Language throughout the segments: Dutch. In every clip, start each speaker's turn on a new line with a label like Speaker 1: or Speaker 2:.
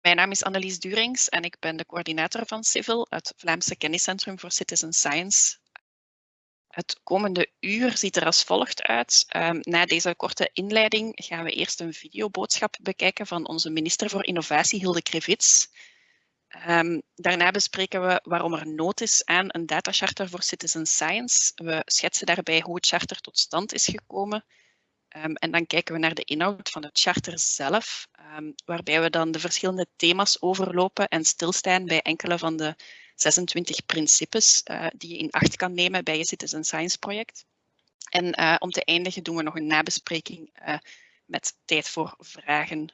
Speaker 1: Mijn naam is Annelies Durings en ik ben de coördinator van Civil, het Vlaamse Kenniscentrum voor Citizen Science. Het komende uur ziet er als volgt uit. Um, na deze korte inleiding gaan we eerst een videoboodschap bekijken van onze minister voor Innovatie, Hilde Krevits. Um, daarna bespreken we waarom er nood is aan een datacharter voor citizen science. We schetsen daarbij hoe het charter tot stand is gekomen. Um, en dan kijken we naar de inhoud van het charter zelf, um, waarbij we dan de verschillende thema's overlopen en stilstaan bij enkele van de 26 principes uh, die je in acht kan nemen bij je citizen science project. En uh, om te eindigen doen we nog een nabespreking uh, met tijd voor vragen.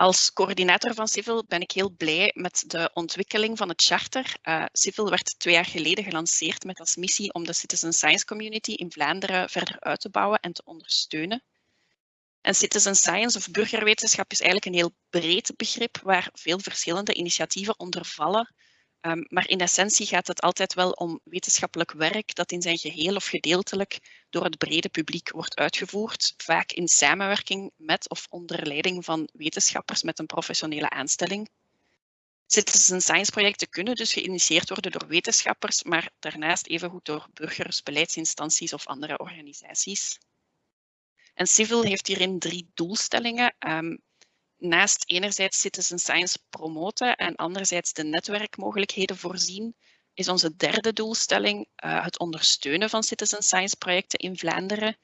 Speaker 1: Als coördinator van Civil ben ik heel blij met de ontwikkeling van het charter. Uh, Civil werd twee jaar geleden gelanceerd met als missie om de citizen science community in Vlaanderen verder uit te bouwen en te ondersteunen. En citizen science of burgerwetenschap is eigenlijk een heel breed begrip waar veel verschillende initiatieven onder vallen. Um, maar in essentie gaat het altijd wel om wetenschappelijk werk dat in zijn geheel of gedeeltelijk door het brede publiek wordt uitgevoerd, vaak in samenwerking met of onder leiding van wetenschappers met een professionele aanstelling. Citizen science projecten kunnen dus geïnitieerd worden door wetenschappers, maar daarnaast evengoed door burgers, beleidsinstanties of andere organisaties. En Civil heeft hierin drie doelstellingen. Um, naast enerzijds citizen science promoten en anderzijds de netwerkmogelijkheden voorzien, is onze derde doelstelling uh, het ondersteunen van citizen science projecten in Vlaanderen.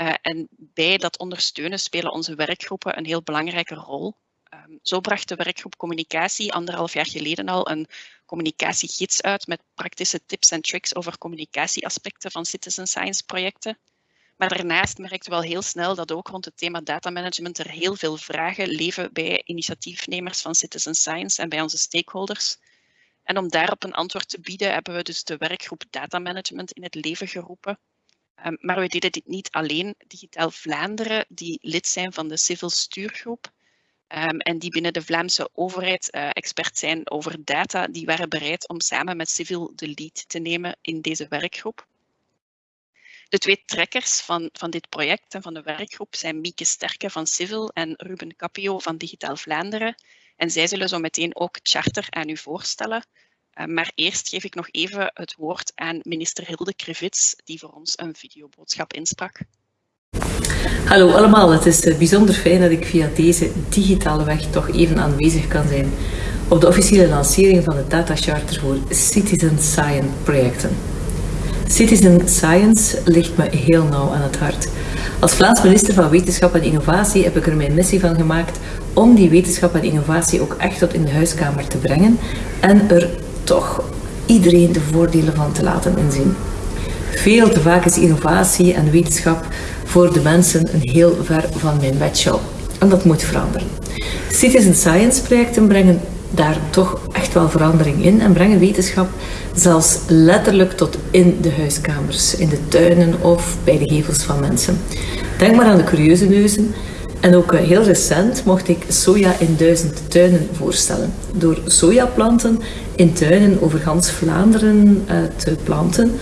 Speaker 1: Uh, en bij dat ondersteunen spelen onze werkgroepen een heel belangrijke rol. Um, zo bracht de werkgroep Communicatie anderhalf jaar geleden al een communicatiegids uit met praktische tips en tricks over communicatieaspecten van citizen science projecten. Maar daarnaast merkten we wel heel snel dat ook rond het thema datamanagement er heel veel vragen leven bij initiatiefnemers van citizen science en bij onze stakeholders. En om daarop een antwoord te bieden hebben we dus de werkgroep datamanagement in het leven geroepen. Um, maar we deden dit niet alleen. Digitaal Vlaanderen, die lid zijn van de Civil Stuurgroep um, en die binnen de Vlaamse overheid uh, expert zijn over data, die waren bereid om samen met Civil de lead te nemen in deze werkgroep. De twee trekkers van, van dit project en van de werkgroep zijn Mieke Sterke van Civil en Ruben Capio van Digitaal Vlaanderen. En zij zullen zo meteen ook charter aan u voorstellen. Uh, maar eerst geef ik nog even het woord aan minister Hilde Krivits, die voor ons een videoboodschap insprak.
Speaker 2: Hallo allemaal, het is eh, bijzonder fijn dat ik via deze digitale weg toch even aanwezig kan zijn op de officiële lancering van de Data Charter voor Citizen Science projecten. Citizen Science ligt me heel nauw aan het hart. Als Vlaams minister van Wetenschap en Innovatie heb ik er mijn missie van gemaakt om die wetenschap en innovatie ook echt tot in de huiskamer te brengen en er toch iedereen de voordelen van te laten inzien. Veel te vaak is innovatie en wetenschap voor de mensen een heel ver van mijn bedshow. En dat moet veranderen. Citizen Science projecten brengen daar toch echt wel verandering in en brengen wetenschap zelfs letterlijk tot in de huiskamers, in de tuinen of bij de gevels van mensen. Denk maar aan de curieuze neuzen. En ook eh, heel recent mocht ik soja in duizend tuinen voorstellen. Door sojaplanten in tuinen over gans Vlaanderen eh, te planten,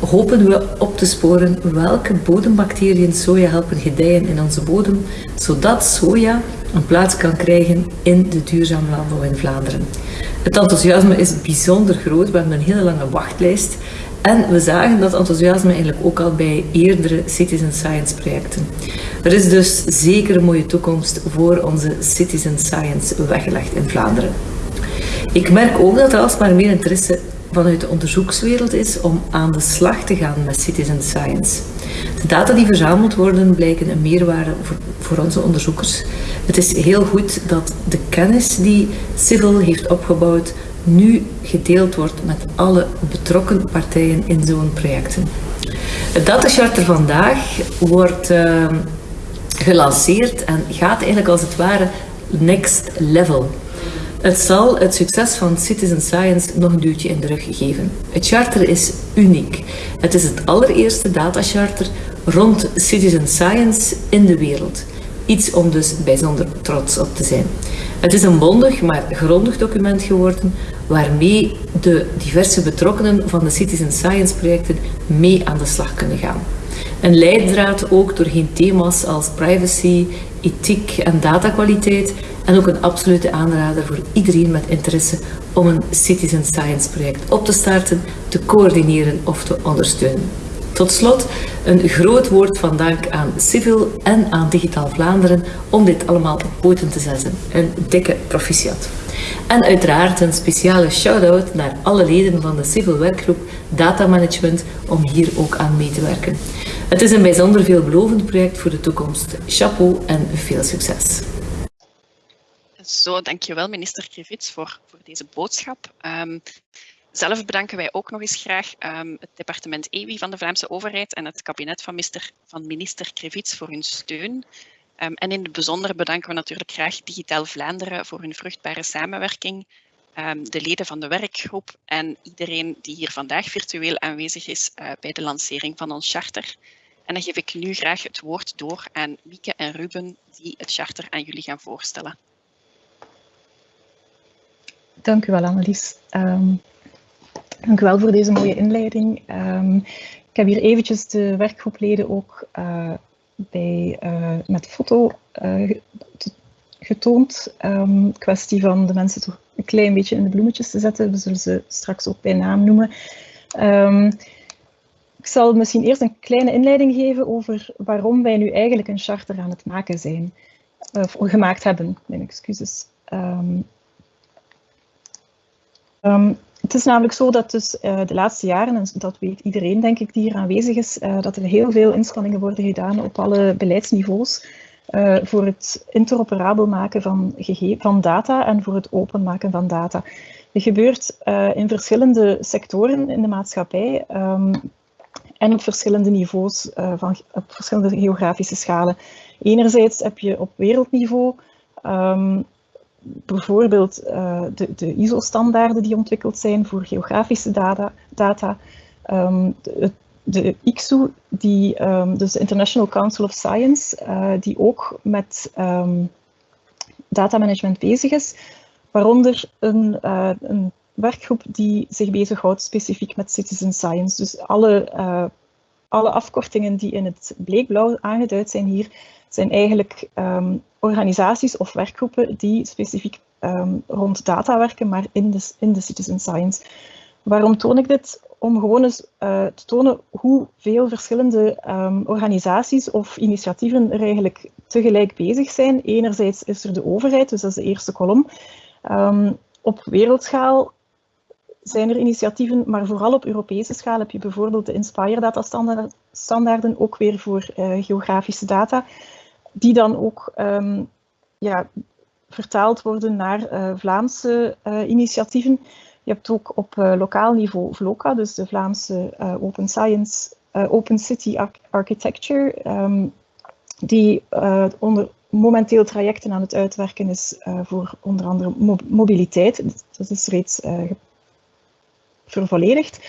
Speaker 2: hopen we op te sporen welke bodembacteriën soja helpen gedijen in onze bodem, zodat soja een plaats kan krijgen in de duurzame landbouw in Vlaanderen. Het enthousiasme is bijzonder groot, we hebben een hele lange wachtlijst en we zagen dat enthousiasme eigenlijk ook al bij eerdere citizen science projecten. Er is dus zeker een mooie toekomst voor onze citizen science weggelegd in Vlaanderen. Ik merk ook dat er alsmaar meer interesse vanuit de onderzoekswereld is om aan de slag te gaan met citizen science. De data die verzameld worden blijken een meerwaarde voor, onze onderzoekers. Het is heel goed dat de kennis die Civil heeft opgebouwd nu gedeeld wordt met alle betrokken partijen in zo'n projecten. Het datacharter vandaag wordt uh, gelanceerd en gaat eigenlijk als het ware next level. Het zal het succes van Citizen Science nog een duwtje in de rug geven. Het charter is uniek. Het is het allereerste datacharter rond Citizen Science in de wereld. Iets om dus bijzonder trots op te zijn. Het is een bondig, maar grondig document geworden waarmee de diverse betrokkenen van de Citizen Science projecten mee aan de slag kunnen gaan. Een leidraad ook doorheen thema's als privacy, ethiek en datakwaliteit en ook een absolute aanrader voor iedereen met interesse om een citizen science project op te starten, te coördineren of te ondersteunen. Tot slot een groot woord van dank aan Civil en aan Digitaal Vlaanderen om dit allemaal op poten te zetten. Een dikke proficiat. En uiteraard een speciale shout-out naar alle leden van de Civil Werkgroep Data Management om hier ook aan mee te werken. Het is een bijzonder veelbelovend project voor de toekomst. Chapeau en veel succes.
Speaker 1: Zo, dankjewel minister Krivits voor, voor deze boodschap. Um, zelf bedanken wij ook nog eens graag um, het departement EWI van de Vlaamse overheid en het kabinet van, minister, van minister Krivits voor hun steun. Um, en in het bijzonder bedanken we natuurlijk graag Digitaal Vlaanderen voor hun vruchtbare samenwerking, de leden van de werkgroep en iedereen die hier vandaag virtueel aanwezig is uh, bij de lancering van ons charter. En dan geef ik nu graag het woord door aan Mieke en Ruben die het charter aan jullie gaan voorstellen.
Speaker 3: Dank u wel, Annelies. Um, dank u wel voor deze mooie inleiding. Um, ik heb hier eventjes de werkgroepleden ook uh, bij, uh, met foto uh, getoond. Um, kwestie van de mensen toch een klein beetje in de bloemetjes te zetten. We zullen ze straks ook bij naam noemen. Ik zal misschien eerst een kleine inleiding geven over waarom wij nu eigenlijk een charter aan het maken zijn. Of gemaakt hebben, mijn excuses. Um, Um, het is namelijk zo dat dus uh, de laatste jaren, en dat weet iedereen denk ik die hier aanwezig is, uh, dat er heel veel inspanningen worden gedaan op alle beleidsniveaus uh, voor het interoperabel maken van, van data en voor het openmaken van data. Dit gebeurt in verschillende sectoren in de maatschappij um, en op verschillende niveaus, van, op verschillende geografische schalen. Enerzijds heb je op wereldniveau um, bijvoorbeeld uh, de, de ISO-standaarden die ontwikkeld zijn voor geografische data, data um, de, de ICSU, die, um, dus de International Council of Science, uh, die ook met datamanagement bezig is, waaronder een, een werkgroep die zich bezighoudt specifiek met citizen science. Dus alle, alle afkortingen die in het bleekblauw aangeduid zijn hier, zijn eigenlijk um, organisaties of werkgroepen die specifiek um, rond data werken, maar in de, in de citizen science. Waarom toon ik dit? Om gewoon eens uh, te tonen hoeveel verschillende um, organisaties of initiatieven er eigenlijk tegelijk bezig zijn. Enerzijds is er de overheid, dus dat is de eerste kolom. Op wereldschaal zijn er initiatieven, maar vooral op Europese schaal heb je bijvoorbeeld de Inspire data standaarden, ook weer voor uh, geografische data die dan ook um, ja, vertaald worden naar uh, Vlaamse uh, initiatieven. Je hebt ook op lokaal niveau VLOCA, dus de Vlaamse Open Science, Open City Architecture, um, die onder momenteel trajecten aan het uitwerken is voor onder andere mo mobiliteit. Dat is reeds vervolledigd.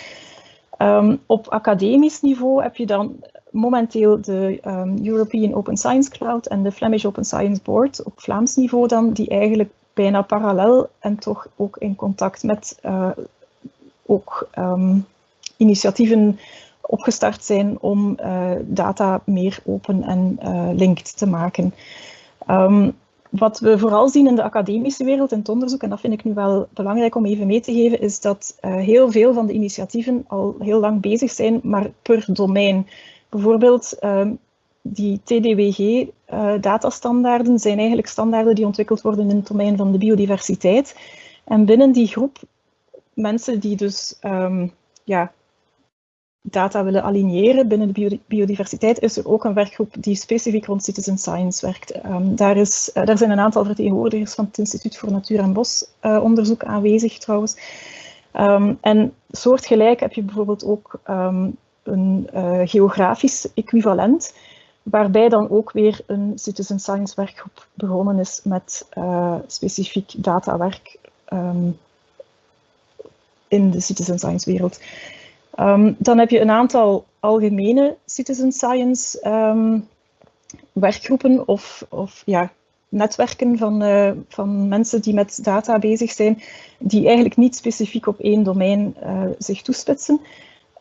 Speaker 3: Um, op academisch niveau heb je dan momenteel de um, European Open Science Cloud en de Flemish Open Science Board op Vlaams niveau dan, die eigenlijk bijna parallel en toch ook in contact met uh, ook um, initiatieven opgestart zijn om uh, data meer open en uh, linked te maken. Wat we vooral zien in de academische wereld, in het onderzoek, en dat vind ik nu wel belangrijk om even mee te geven, is dat uh, heel veel van de initiatieven al heel lang bezig zijn, maar per domein. Bijvoorbeeld uh, die TDWG-datastandaarden uh, zijn eigenlijk standaarden die ontwikkeld worden in het domein van de biodiversiteit. En binnen die groep mensen die dus um, ja, data willen aligneren binnen de biodiversiteit, is er ook een werkgroep die specifiek rond citizen science werkt. Um, daar, is, uh, daar zijn een aantal vertegenwoordigers van het Instituut voor Natuur- en Bosonderzoek uh, aanwezig trouwens. Um, en soortgelijk heb je bijvoorbeeld ook um, een uh, geografisch equivalent, waarbij dan ook weer een citizen science werkgroep begonnen is met specifiek datawerk in de citizen science wereld. Um, dan heb je een aantal algemene citizen science um, werkgroepen of, of ja, netwerken van, uh, van mensen die met data bezig zijn, die eigenlijk niet specifiek op één domein uh, zich toespitsen.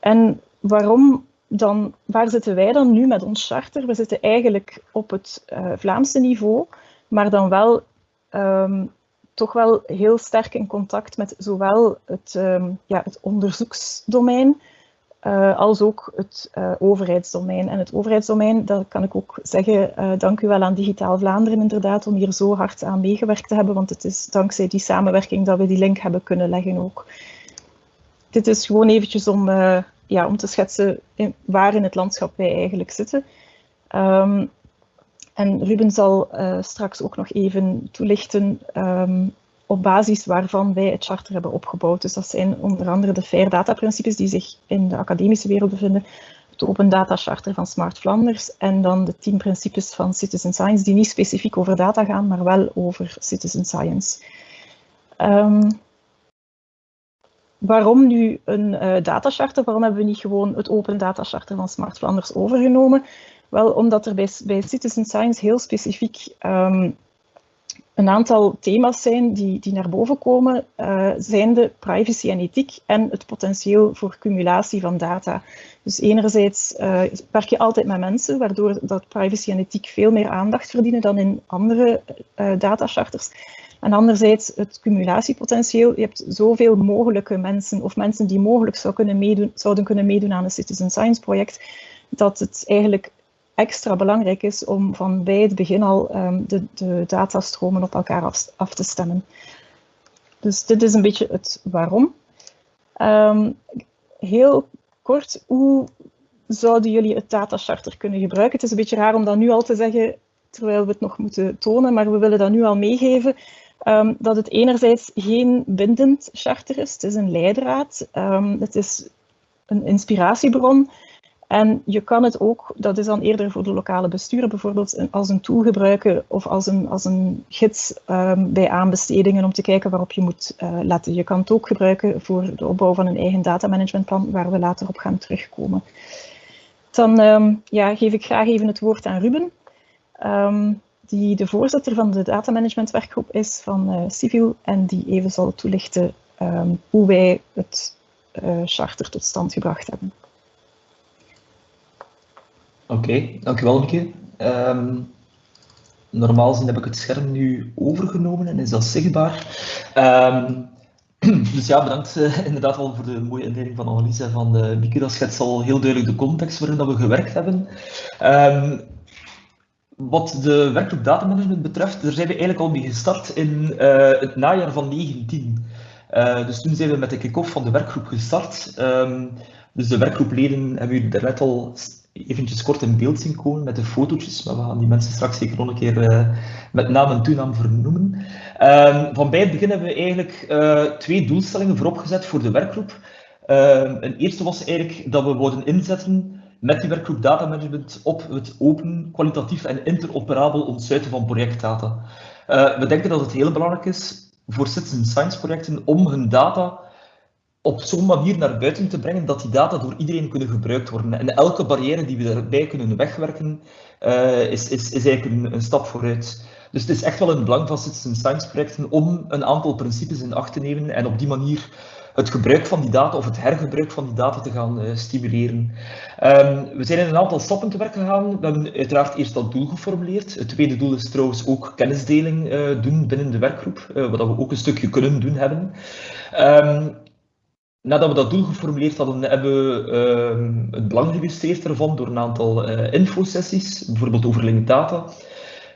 Speaker 3: En waarom dan waar zitten wij dan nu met ons charter? We zitten eigenlijk op het uh, Vlaamse niveau, maar dan wel um, toch wel heel sterk in contact met zowel het, um, ja, het onderzoeksdomein uh, als ook het uh, overheidsdomein. En het overheidsdomein, dat kan ik ook zeggen, uh, dank u wel aan Digitaal Vlaanderen inderdaad, om hier zo hard aan meegewerkt te hebben, want het is dankzij die samenwerking dat we die link hebben kunnen leggen ook. Dit is gewoon eventjes om, ja, om te schetsen waar in het landschap wij eigenlijk zitten. Um, en Ruben zal straks ook nog even toelichten um, op basis waarvan wij het charter hebben opgebouwd. Dus dat zijn onder andere de FAIR data principes die zich in de academische wereld bevinden, het Open Data Charter van Smart Flanders en dan de tien principes van Citizen Science die niet specifiek over data gaan, maar wel over Citizen Science. Um, waarom nu een uh, data charter? Waarom hebben we niet gewoon het Open Data Charter van Smart Flanders overgenomen? Wel, omdat er bij, bij Citizen Science heel specifiek um, een aantal thema's zijn die, die naar boven komen, uh, zijn de privacy en ethiek en het potentieel voor cumulatie van data. Dus enerzijds uh, werk je altijd met mensen, waardoor dat privacy en ethiek veel meer aandacht verdienen dan in andere uh, datacharters. En anderzijds het cumulatiepotentieel. Je hebt zoveel mogelijke mensen of mensen die mogelijk zou kunnen meedoen, zouden kunnen meedoen aan een citizen science project, dat het eigenlijk extra belangrijk is om van bij het begin al um, de, de datastromen op elkaar af, te stemmen. Dus dit is een beetje het waarom. Um, heel kort, hoe zouden jullie het datacharter kunnen gebruiken? Het is een beetje raar om dat nu al te zeggen, terwijl we het nog moeten tonen, maar we willen dat nu al meegeven. Um, dat het enerzijds geen bindend charter is, het is een leidraad, het is een inspiratiebron, en je kan het ook, dat is dan eerder voor de lokale besturen bijvoorbeeld, als een tool gebruiken of als een, als een gids um, bij aanbestedingen om te kijken waarop je moet uh, letten. Je kan het ook gebruiken voor de opbouw van een eigen datamanagementplan, waar we later op gaan terugkomen. Dan um, ja, geef ik graag even het woord aan Ruben, um, die de voorzitter van de datamanagementwerkgroep is van uh, Civil en die even zal toelichten hoe wij het uh, charter tot stand gebracht hebben.
Speaker 4: Oké, okay, dankjewel Mieke. Um, normaal gezien heb ik het scherm nu overgenomen en is dat zichtbaar. Um, dus ja, bedankt uh, inderdaad al voor de mooie inleiding van Annelies en van uh, Mieke. Dat schetst al heel duidelijk de context waarin dat we gewerkt hebben. Um, wat de werkgroep datamanagement betreft, daar zijn we eigenlijk al mee gestart in uh, het najaar van 19. dus toen zijn we met de kick-off van de werkgroep gestart. Um, dus de werkgroepleden hebben jullie daarnet al eventjes kort in beeld zien komen met de fotootjes, maar we gaan die mensen straks zeker nog een keer uh, met naam en toenaam vernoemen. Uh, van bij het begin hebben we eigenlijk uh, twee doelstellingen vooropgezet voor de werkgroep. Ehm, een eerste was eigenlijk dat we worden inzetten met die werkgroep data management op het open, kwalitatief en interoperabel ontsluiten van projectdata. Eh, we denken dat het heel belangrijk is voor citizen science projecten om hun data op zo'n manier naar buiten te brengen dat die data door iedereen kunnen gebruikt worden. En elke barrière die we daarbij kunnen wegwerken, uh, is, is, is eigenlijk een, een, stap vooruit. Dus het is echt wel het belang van citizen science projecten om een aantal principes in acht te nemen en op die manier het gebruik van die data of het hergebruik van die data te gaan uh, stimuleren. Um, we zijn in een aantal stappen te werk gegaan. We hebben uiteraard eerst dat doel geformuleerd. Het tweede doel is trouwens ook kennisdeling uh, doen binnen de werkgroep, wat we ook een stukje kunnen doen hebben. Um, Nadat we dat doel geformuleerd hadden, hebben we uh, het belang geïllustreerd ervan door een aantal uh, infosessies, bijvoorbeeld over linked data.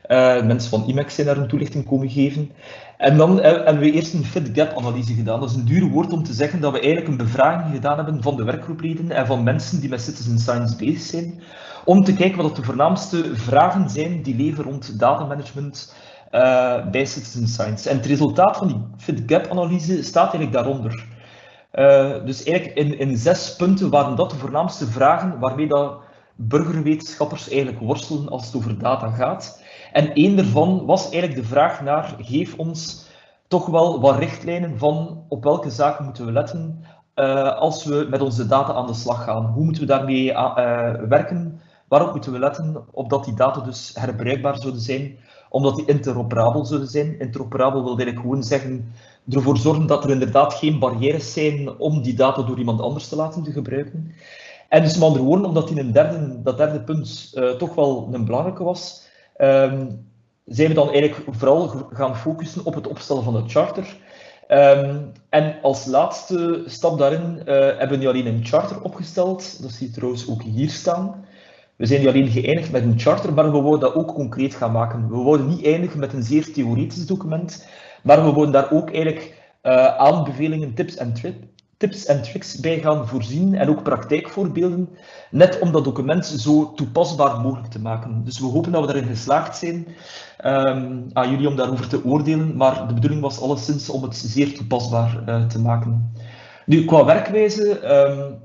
Speaker 4: Uh, mensen van IMEX zijn daar een toelichting komen geven. En dan hebben we eerst een fit gap analyse gedaan. Dat is een dure woord om te zeggen dat we eigenlijk een bevraging gedaan hebben van de werkgroepleden en van mensen die met citizen science bezig zijn, om te kijken wat de voornaamste vragen zijn die leven rond datamanagement uh, bij citizen science. En het resultaat van die fit gap analyse staat eigenlijk daaronder. Uh, dus eigenlijk in, in zes punten waren dat de voornaamste vragen waarmee dat burgerwetenschappers eigenlijk worstelen als het over data gaat. En één daarvan was eigenlijk de vraag naar, geef ons toch wel wat richtlijnen van op welke zaken moeten we letten uh, als we met onze data aan de slag gaan. Hoe moeten we daarmee uh, werken? Waarop moeten we letten? Opdat die data dus herbruikbaar zouden zijn, omdat die interoperabel zouden zijn. Interoperabel wil eigenlijk gewoon zeggen ervoor zorgen dat er inderdaad geen barrières zijn om die data door iemand anders te laten te gebruiken. En dus met andere omdat die een derde, dat derde punt uh, toch wel een belangrijke was, um, zijn we dan eigenlijk vooral gaan focussen op het opstellen van de charter. Um, en als laatste stap daarin uh, hebben we nu alleen een charter opgesteld. Dat zie je trouwens ook hier staan. We zijn nu alleen geëindigd met een charter, maar we wilden dat ook concreet gaan maken. We wilden niet eindigen met een zeer theoretisch document, maar we wilden daar ook eigenlijk uh, aanbevelingen, tips en, tips en tricks bij gaan voorzien en ook praktijkvoorbeelden, net om dat document zo toepasbaar mogelijk te maken. Dus we hopen dat we daarin geslaagd zijn. Um, aan jullie om daarover te oordelen, maar de bedoeling was alleszins om het zeer toepasbaar uh, te maken. Nu, qua werkwijze, um,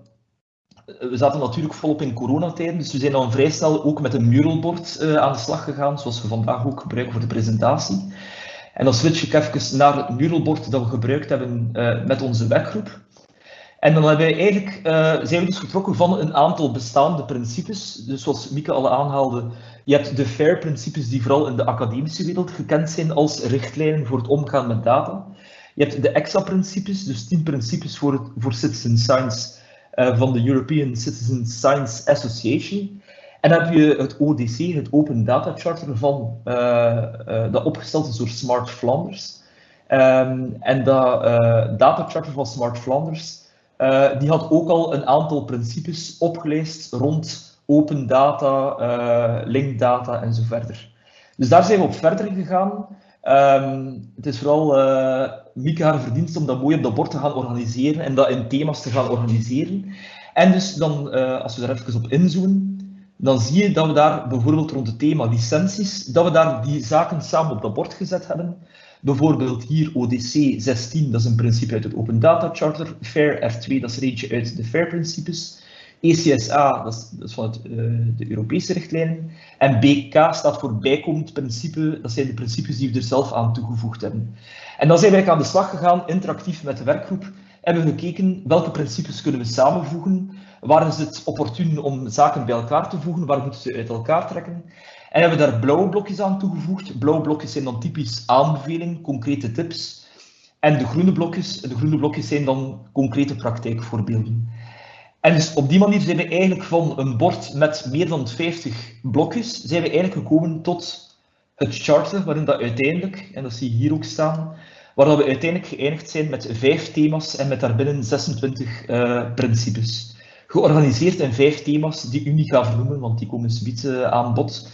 Speaker 4: we zaten natuurlijk volop in coronatijden, dus we zijn dan vrij snel ook met een muralbord uh, aan de slag gegaan, zoals we vandaag ook gebruiken voor de presentatie. En dan switch ik even naar het muralbord dat we gebruikt hebben uh, met onze werkgroep. En dan hebben we eigenlijk, uh, zijn we dus getrokken van een aantal bestaande principes. Dus zoals Mieke al aanhaalde, je hebt de FAIR-principes die vooral in de academische wereld gekend zijn als richtlijnen voor het omgaan met data. Je hebt de EXA-principes, dus 10 principes voor, het, voor citizen science uh, van de European Citizen Science Association. En heb je het ODC, het Open Data Charter, van, uh, uh, dat opgesteld is door Smart Flanders. Um, en dat Data Charter van Smart Flanders die had ook al een aantal principes opgeleist rond open data, uh, linkdata en zo verder. Dus daar zijn we op verder gegaan. Um, het is vooral uh, Mieke haar verdienst om dat mooi op dat bord te gaan organiseren en dat in thema's te gaan organiseren. En dus dan, als we daar even op inzoomen, dan zie je dat we daar bijvoorbeeld rond het thema licenties, dat we daar die zaken samen op dat bord gezet hebben. Bijvoorbeeld hier ODC 16, dat is een principe uit het Open Data Charter. FAIR F2, dat is er eentje uit de FAIR-principes. ECSA, dat is, dat is van het, uh, de Europese richtlijnen. En BK staat voor bijkomend principe, dat zijn de principes die we er zelf aan toegevoegd hebben. En dan zijn wij aan de slag gegaan, interactief met de werkgroep, hebben we gekeken welke principes kunnen we samenvoegen, waar is het opportun om zaken bij elkaar te voegen, waar moeten ze uit elkaar trekken. En hebben we daar blauwe blokjes aan toegevoegd. Blauwe blokjes zijn dan typisch aanbevelingen, concrete tips. En de groene blokjes, de groene blokjes zijn dan concrete praktijkvoorbeelden. En dus op die manier zijn we eigenlijk van een bord met meer dan 50 blokjes, zijn we eigenlijk gekomen tot het charter, waarin dat uiteindelijk, en dat zie je hier ook staan, waar dat we uiteindelijk geëindigd zijn met vijf thema's en met daarbinnen 26 uh, principes georganiseerd in vijf thema's die u niet ga vernoemen, want die komen subiet uh, aan bod.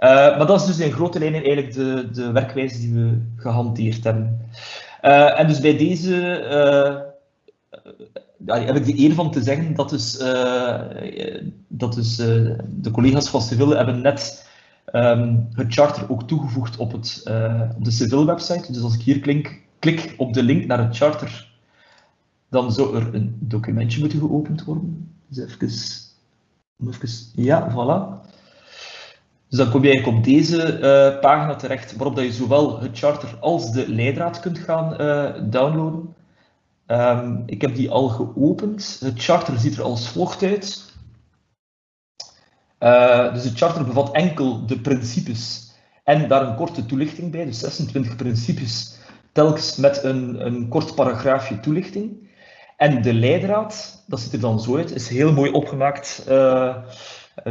Speaker 4: Uh, maar dat is dus in grote lijnen eigenlijk de, de werkwijze die we gehanteerd hebben. Uh, en dus bij deze heb ik de eer van te zeggen dat dus, dat dus de collega's van Civil hebben net um, het charter ook toegevoegd op, het, op de Civil website. Dus als ik hier klink, klik op de link naar het charter dan zou er een documentje moeten geopend worden. Dus even, even ja, voilà. Dus dan kom je eigenlijk op deze uh, pagina terecht, waarop dat je zowel het charter als de leidraad kunt gaan uh, downloaden. Um, ik heb die al geopend. Het charter ziet er als volgt uit. Uh, dus het charter bevat enkel de principes en daar een korte toelichting bij, dus 26 principes, telkens met een, een kort paragraafje toelichting. En de leidraad, dat ziet er dan zo uit, is heel mooi opgemaakt uh,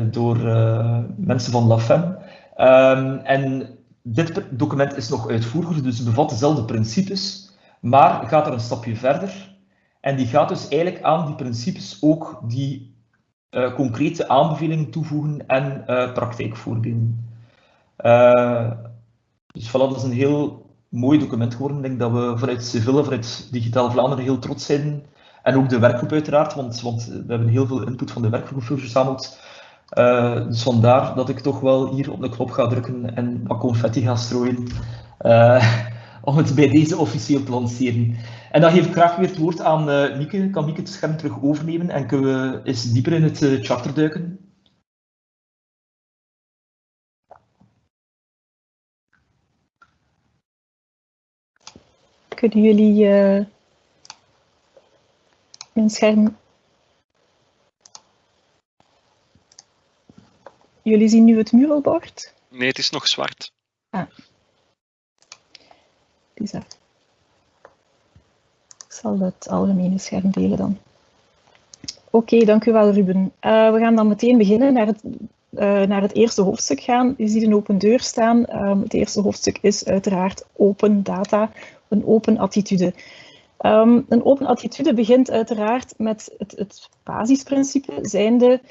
Speaker 4: door uh, mensen van LaFem. Um, en dit document is nog uitvoeriger, dus bevat dezelfde principes, maar gaat er een stapje verder. En die gaat dus eigenlijk aan die principes ook die uh, concrete aanbevelingen toevoegen en praktijkvoorbeelden. dus voilà, dat is een heel mooi document geworden. Ik denk dat we vanuit Civil, vanuit Digitaal Vlaanderen heel trots zijn en ook de werkgroep uiteraard, want, want we hebben heel veel input van de werkgroep verzameld. Uh, dus vandaar dat ik toch wel hier op de knop ga drukken en wat confetti ga strooien. Uh, om het bij deze officieel te lanceren. En dan geef ik graag weer het woord aan uh, Mieke. Kan Mieke het scherm terug overnemen en kunnen we eens dieper in het charter duiken?
Speaker 3: Kunnen jullie mijn scherm. Jullie zien nu het muralbord?
Speaker 5: Nee, het is nog zwart.
Speaker 3: Ah. Bizar. Ik zal het algemene scherm delen dan. Oké, dank u wel Ruben. Uh, we gaan dan meteen beginnen naar het, uh, naar het eerste hoofdstuk gaan. Je ziet een open deur staan. Um, het eerste hoofdstuk is uiteraard open data, een open attitude. Um, een open attitude begint uiteraard met het, het basisprincipe, zijnde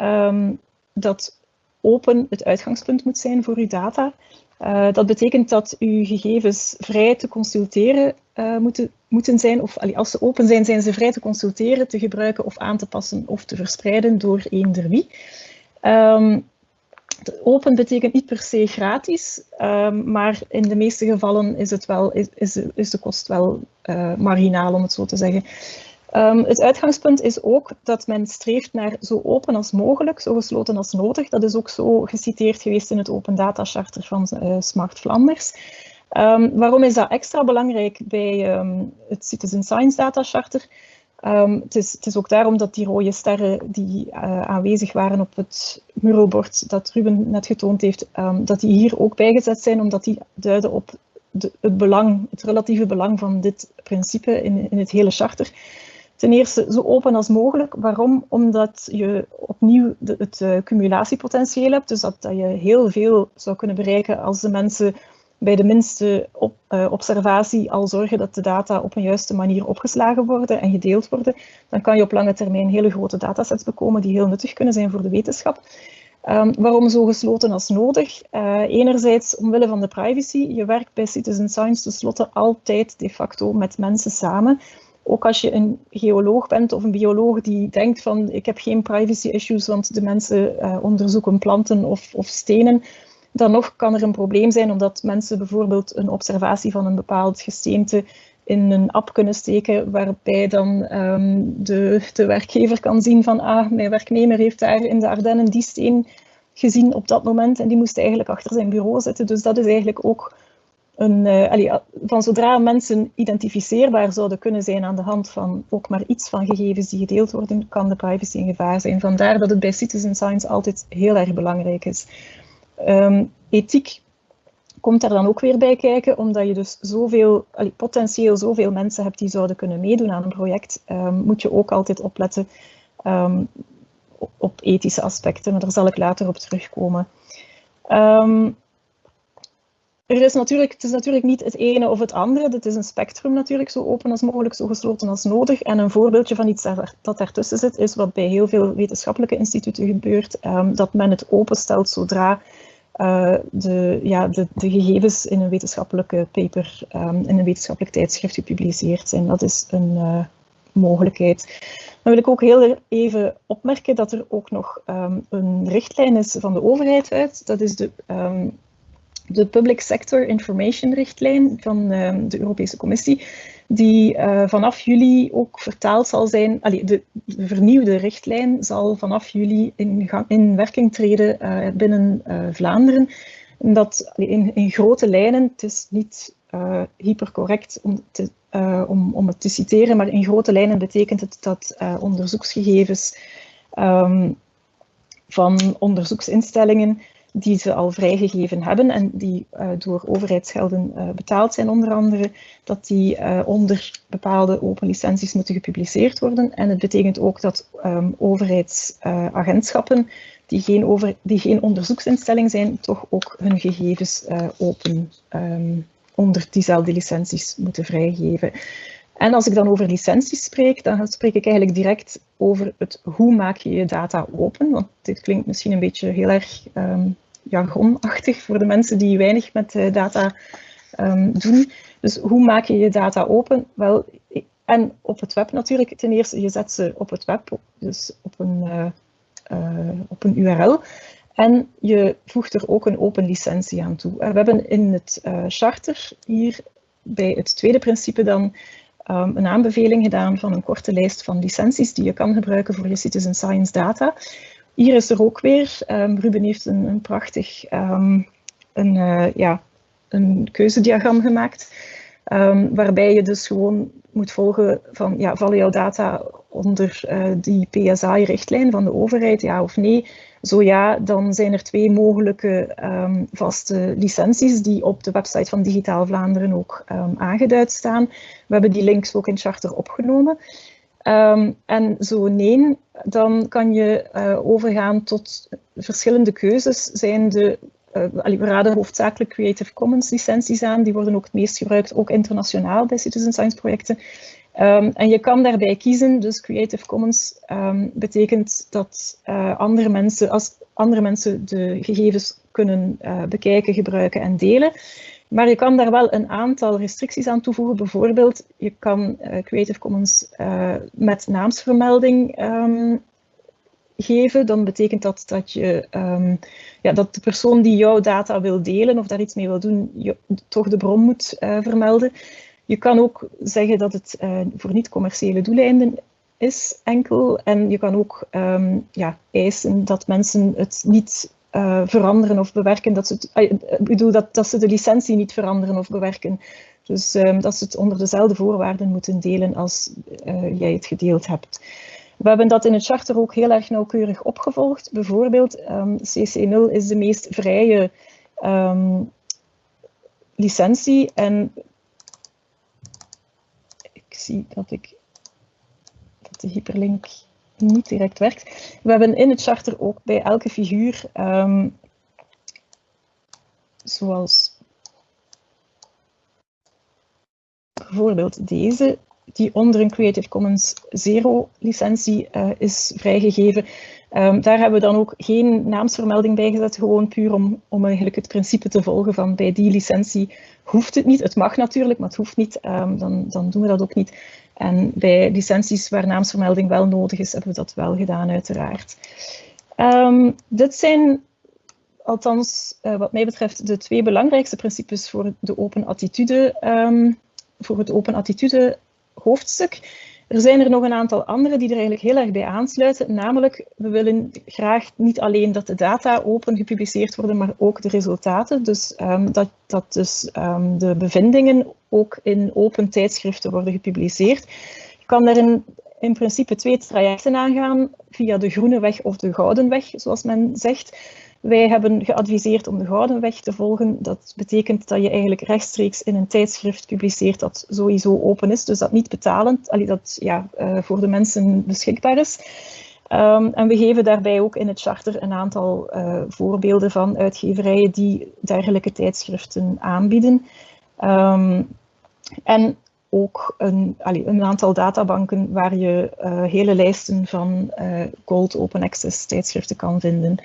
Speaker 3: um, dat open het uitgangspunt moet zijn voor uw data. Uh, dat betekent dat uw gegevens vrij te consulteren uh, moeten, moeten zijn, of als ze open zijn, zijn ze vrij te consulteren, te gebruiken of aan te passen of te verspreiden door eender wie. Um, open betekent niet per se gratis, um, maar in de meeste gevallen is, het wel, is, is, de kost wel uh, marginaal, om het zo te zeggen. Um, het uitgangspunt is ook dat men streeft naar zo open als mogelijk, zo gesloten als nodig. Dat is ook zo geciteerd geweest in het Open Data Charter van uh, Smart Flanders. Um, waarom is dat extra belangrijk bij het Citizen Science Data Charter? Het is, het, is, ook daarom dat die rode sterren die uh, aanwezig waren op het muralbord dat Ruben net getoond heeft, dat die hier ook bijgezet zijn, omdat die duiden op de, het belang, het relatieve belang van dit principe in, in het hele charter. Ten eerste zo open als mogelijk. Waarom? Omdat je opnieuw de, het uh, cumulatiepotentieel hebt. Dus dat, dat, je heel veel zou kunnen bereiken als de mensen bij de minste op, uh, observatie al zorgen dat de data op een juiste manier opgeslagen worden en gedeeld worden. Dan kan je op lange termijn hele grote datasets bekomen die heel nuttig kunnen zijn voor de wetenschap. Um, waarom zo gesloten als nodig? Uh, enerzijds omwille van de privacy. Je werkt bij Citizen Science tenslotte altijd de facto met mensen samen ook als je een geoloog bent of een bioloog die denkt van ik heb geen privacy issues, want de mensen uh, onderzoeken planten of, of, stenen, dan nog kan er een probleem zijn omdat mensen bijvoorbeeld een observatie van een bepaald gesteente in een app kunnen steken, waarbij dan um, de, de werkgever kan zien van ah, mijn werknemer heeft daar in de Ardennen die steen gezien op dat moment en die moest eigenlijk achter zijn bureau zitten. Dus dat is eigenlijk ook een, allee, van zodra mensen identificeerbaar zouden kunnen zijn aan de hand van ook maar iets van gegevens die gedeeld worden, kan de privacy in gevaar zijn. Vandaar dat het bij citizen science altijd heel erg belangrijk is. Um, ethiek komt daar dan ook weer bij kijken, omdat je dus zoveel, potentieel zoveel mensen hebt die zouden kunnen meedoen aan een project, um, moet je ook altijd opletten um, op ethische aspecten, maar daar zal ik later op terugkomen. Is natuurlijk, het is natuurlijk niet het ene of het andere. Het is een spectrum natuurlijk, zo open als mogelijk, zo gesloten als nodig. En een voorbeeldje van iets dat daartussen zit, is wat bij heel veel wetenschappelijke instituten gebeurt, um, dat men het openstelt zodra uh, de, ja, de, de, gegevens in een wetenschappelijke paper, um, in een wetenschappelijk tijdschrift gepubliceerd zijn. Dat is een uh, mogelijkheid. Dan wil ik ook heel even opmerken dat er ook nog um, een richtlijn is van de overheid uit. Dat is de de Public Sector Information Richtlijn van uh, de Europese Commissie, die uh, vanaf juli ook vertaald zal zijn. Allee, de, de, vernieuwde richtlijn zal vanaf juli in, in werking treden uh, binnen Vlaanderen. En dat in, in, grote lijnen, het is niet hypercorrect om, te, om, om het te citeren, maar in grote lijnen betekent het dat onderzoeksgegevens um, van onderzoeksinstellingen die ze al vrijgegeven hebben en die uh, door overheidsgelden uh, betaald zijn onder andere, dat die uh, onder bepaalde open licenties moeten gepubliceerd worden. En het betekent ook dat um, overheidsagentschappen die geen, over, die geen onderzoeksinstelling zijn, toch ook hun gegevens open um, onder diezelfde licenties moeten vrijgeven. En als ik dan over licenties spreek, dan spreek ik eigenlijk direct over het hoe maak je je data open. Want dit klinkt misschien een beetje heel erg um, jargonachtig voor de mensen die weinig met uh, data um, doen. Dus hoe maak je je data open? Wel, en op het web natuurlijk. Ten eerste, je zet ze op het web, dus op een, uh, uh, op een URL. En je voegt er ook een open licentie aan toe. We hebben in het charter hier bij het tweede principe dan um, een aanbeveling gedaan van een korte lijst van licenties die je kan gebruiken voor je citizen science data. Hier is er ook weer, um, Ruben heeft een, een prachtig um, een, uh, ja, een keuzediagram gemaakt, waarbij je dus gewoon moet volgen van, ja, vallen jouw data onder uh, die PSI-richtlijn van de overheid, ja of nee? Zo ja, dan zijn er twee mogelijke vaste licenties die op de website van Digitaal Vlaanderen ook aangeduid staan. We hebben die links ook in Charter opgenomen. Um, en zo nee, dan kan je uh, overgaan tot verschillende keuzes. Zijn de, uh, we raden hoofdzakelijk Creative Commons licenties aan, die worden ook het meest gebruikt, ook internationaal bij citizen science projecten. Um, en je kan daarbij kiezen, dus Creative Commons um, betekent dat uh, andere mensen, als andere mensen de gegevens kunnen uh, bekijken, gebruiken en delen. Maar je kan daar wel een aantal restricties aan toevoegen. Bijvoorbeeld, je kan uh, Creative Commons met naamsvermelding um, geven. Dan betekent dat dat, je, ja, dat de persoon die jouw data wil delen of daar iets mee wil doen, toch de bron moet vermelden. Je kan ook zeggen dat het uh, voor niet-commerciële doeleinden is enkel. En je kan ook um, ja, eisen dat mensen het niet uh, veranderen of bewerken. Dat ze, het, ik bedoel dat, dat ze de licentie niet veranderen of bewerken. Dus um, dat ze het onder dezelfde voorwaarden moeten delen als jij het gedeeld hebt. We hebben dat in het charter ook heel erg nauwkeurig opgevolgd. Bijvoorbeeld, um, CC0 is de meest vrije licentie en zie dat, ik, dat de hyperlink niet direct werkt. We hebben in het charter ook bij elke figuur, um, zoals bijvoorbeeld deze, die onder een Creative Commons Zero licentie uh, is vrijgegeven. Um, daar hebben we dan ook geen naamsvermelding bij gezet, gewoon puur om, om eigenlijk het principe te volgen van bij die licentie hoeft het niet. Het mag natuurlijk, maar het hoeft niet. Um, dan, dan doen we dat ook niet. En bij licenties waar naamsvermelding wel nodig is, hebben we dat wel gedaan uiteraard. Um, dit zijn althans uh, wat mij betreft de twee belangrijkste principes voor de open attitude, voor het open attitude hoofdstuk. Er zijn er nog een aantal andere die er eigenlijk heel erg bij aansluiten. Namelijk, we willen graag niet alleen dat de data open gepubliceerd worden, maar ook de resultaten. Dus um, dat, dat dus um, de bevindingen ook in open tijdschriften worden gepubliceerd. Je kan daar in, in principe twee trajecten aangaan, via de groene weg of de gouden weg, zoals men zegt. Wij hebben geadviseerd om de gouden weg te volgen. Dat betekent dat je eigenlijk rechtstreeks in een tijdschrift publiceert dat sowieso open is, dus dat niet betalend, allee, dat ja, uh, voor de mensen beschikbaar is. Um, en we geven daarbij ook in het charter een aantal uh, voorbeelden van uitgeverijen die dergelijke tijdschriften aanbieden. Um, en ook een, een, aantal databanken waar je uh, hele lijsten van gold open access tijdschriften kan vinden.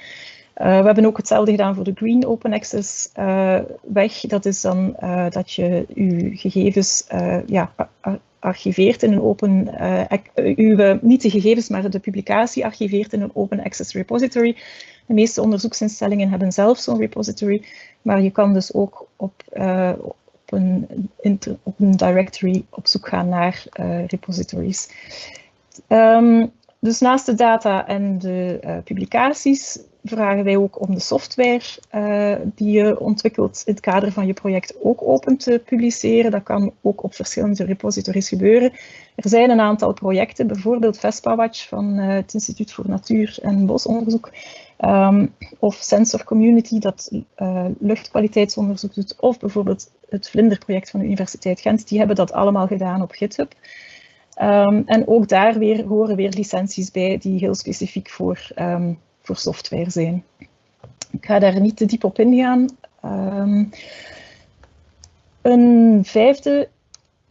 Speaker 3: Uh, we hebben ook hetzelfde gedaan voor de Green Open Access uh, weg. Dat is dan uh, dat je je gegevens ja, archiveert in een open, uw, niet de gegevens, maar de publicatie archiveert in een open access repository. De meeste onderzoeksinstellingen hebben zelf zo'n repository, maar je kan dus ook op, op, een, op een directory op zoek gaan naar repositories. Um, dus naast de data en de publicaties vragen wij ook om de software uh, die je ontwikkelt in het kader van je project ook open te publiceren. Dat kan ook op verschillende repositories gebeuren. Er zijn een aantal projecten, bijvoorbeeld VESPA-Watch van uh, het Instituut voor Natuur- en Bosonderzoek, um, of Sensor Community dat uh, luchtkwaliteitsonderzoek doet, of bijvoorbeeld het Vlinderproject van de Universiteit Gent. Die hebben dat allemaal gedaan op GitHub. Um, en ook daar weer horen weer licenties bij die heel specifiek voor um, voor software zijn. Ik ga daar niet te diep op ingaan. Um, een vijfde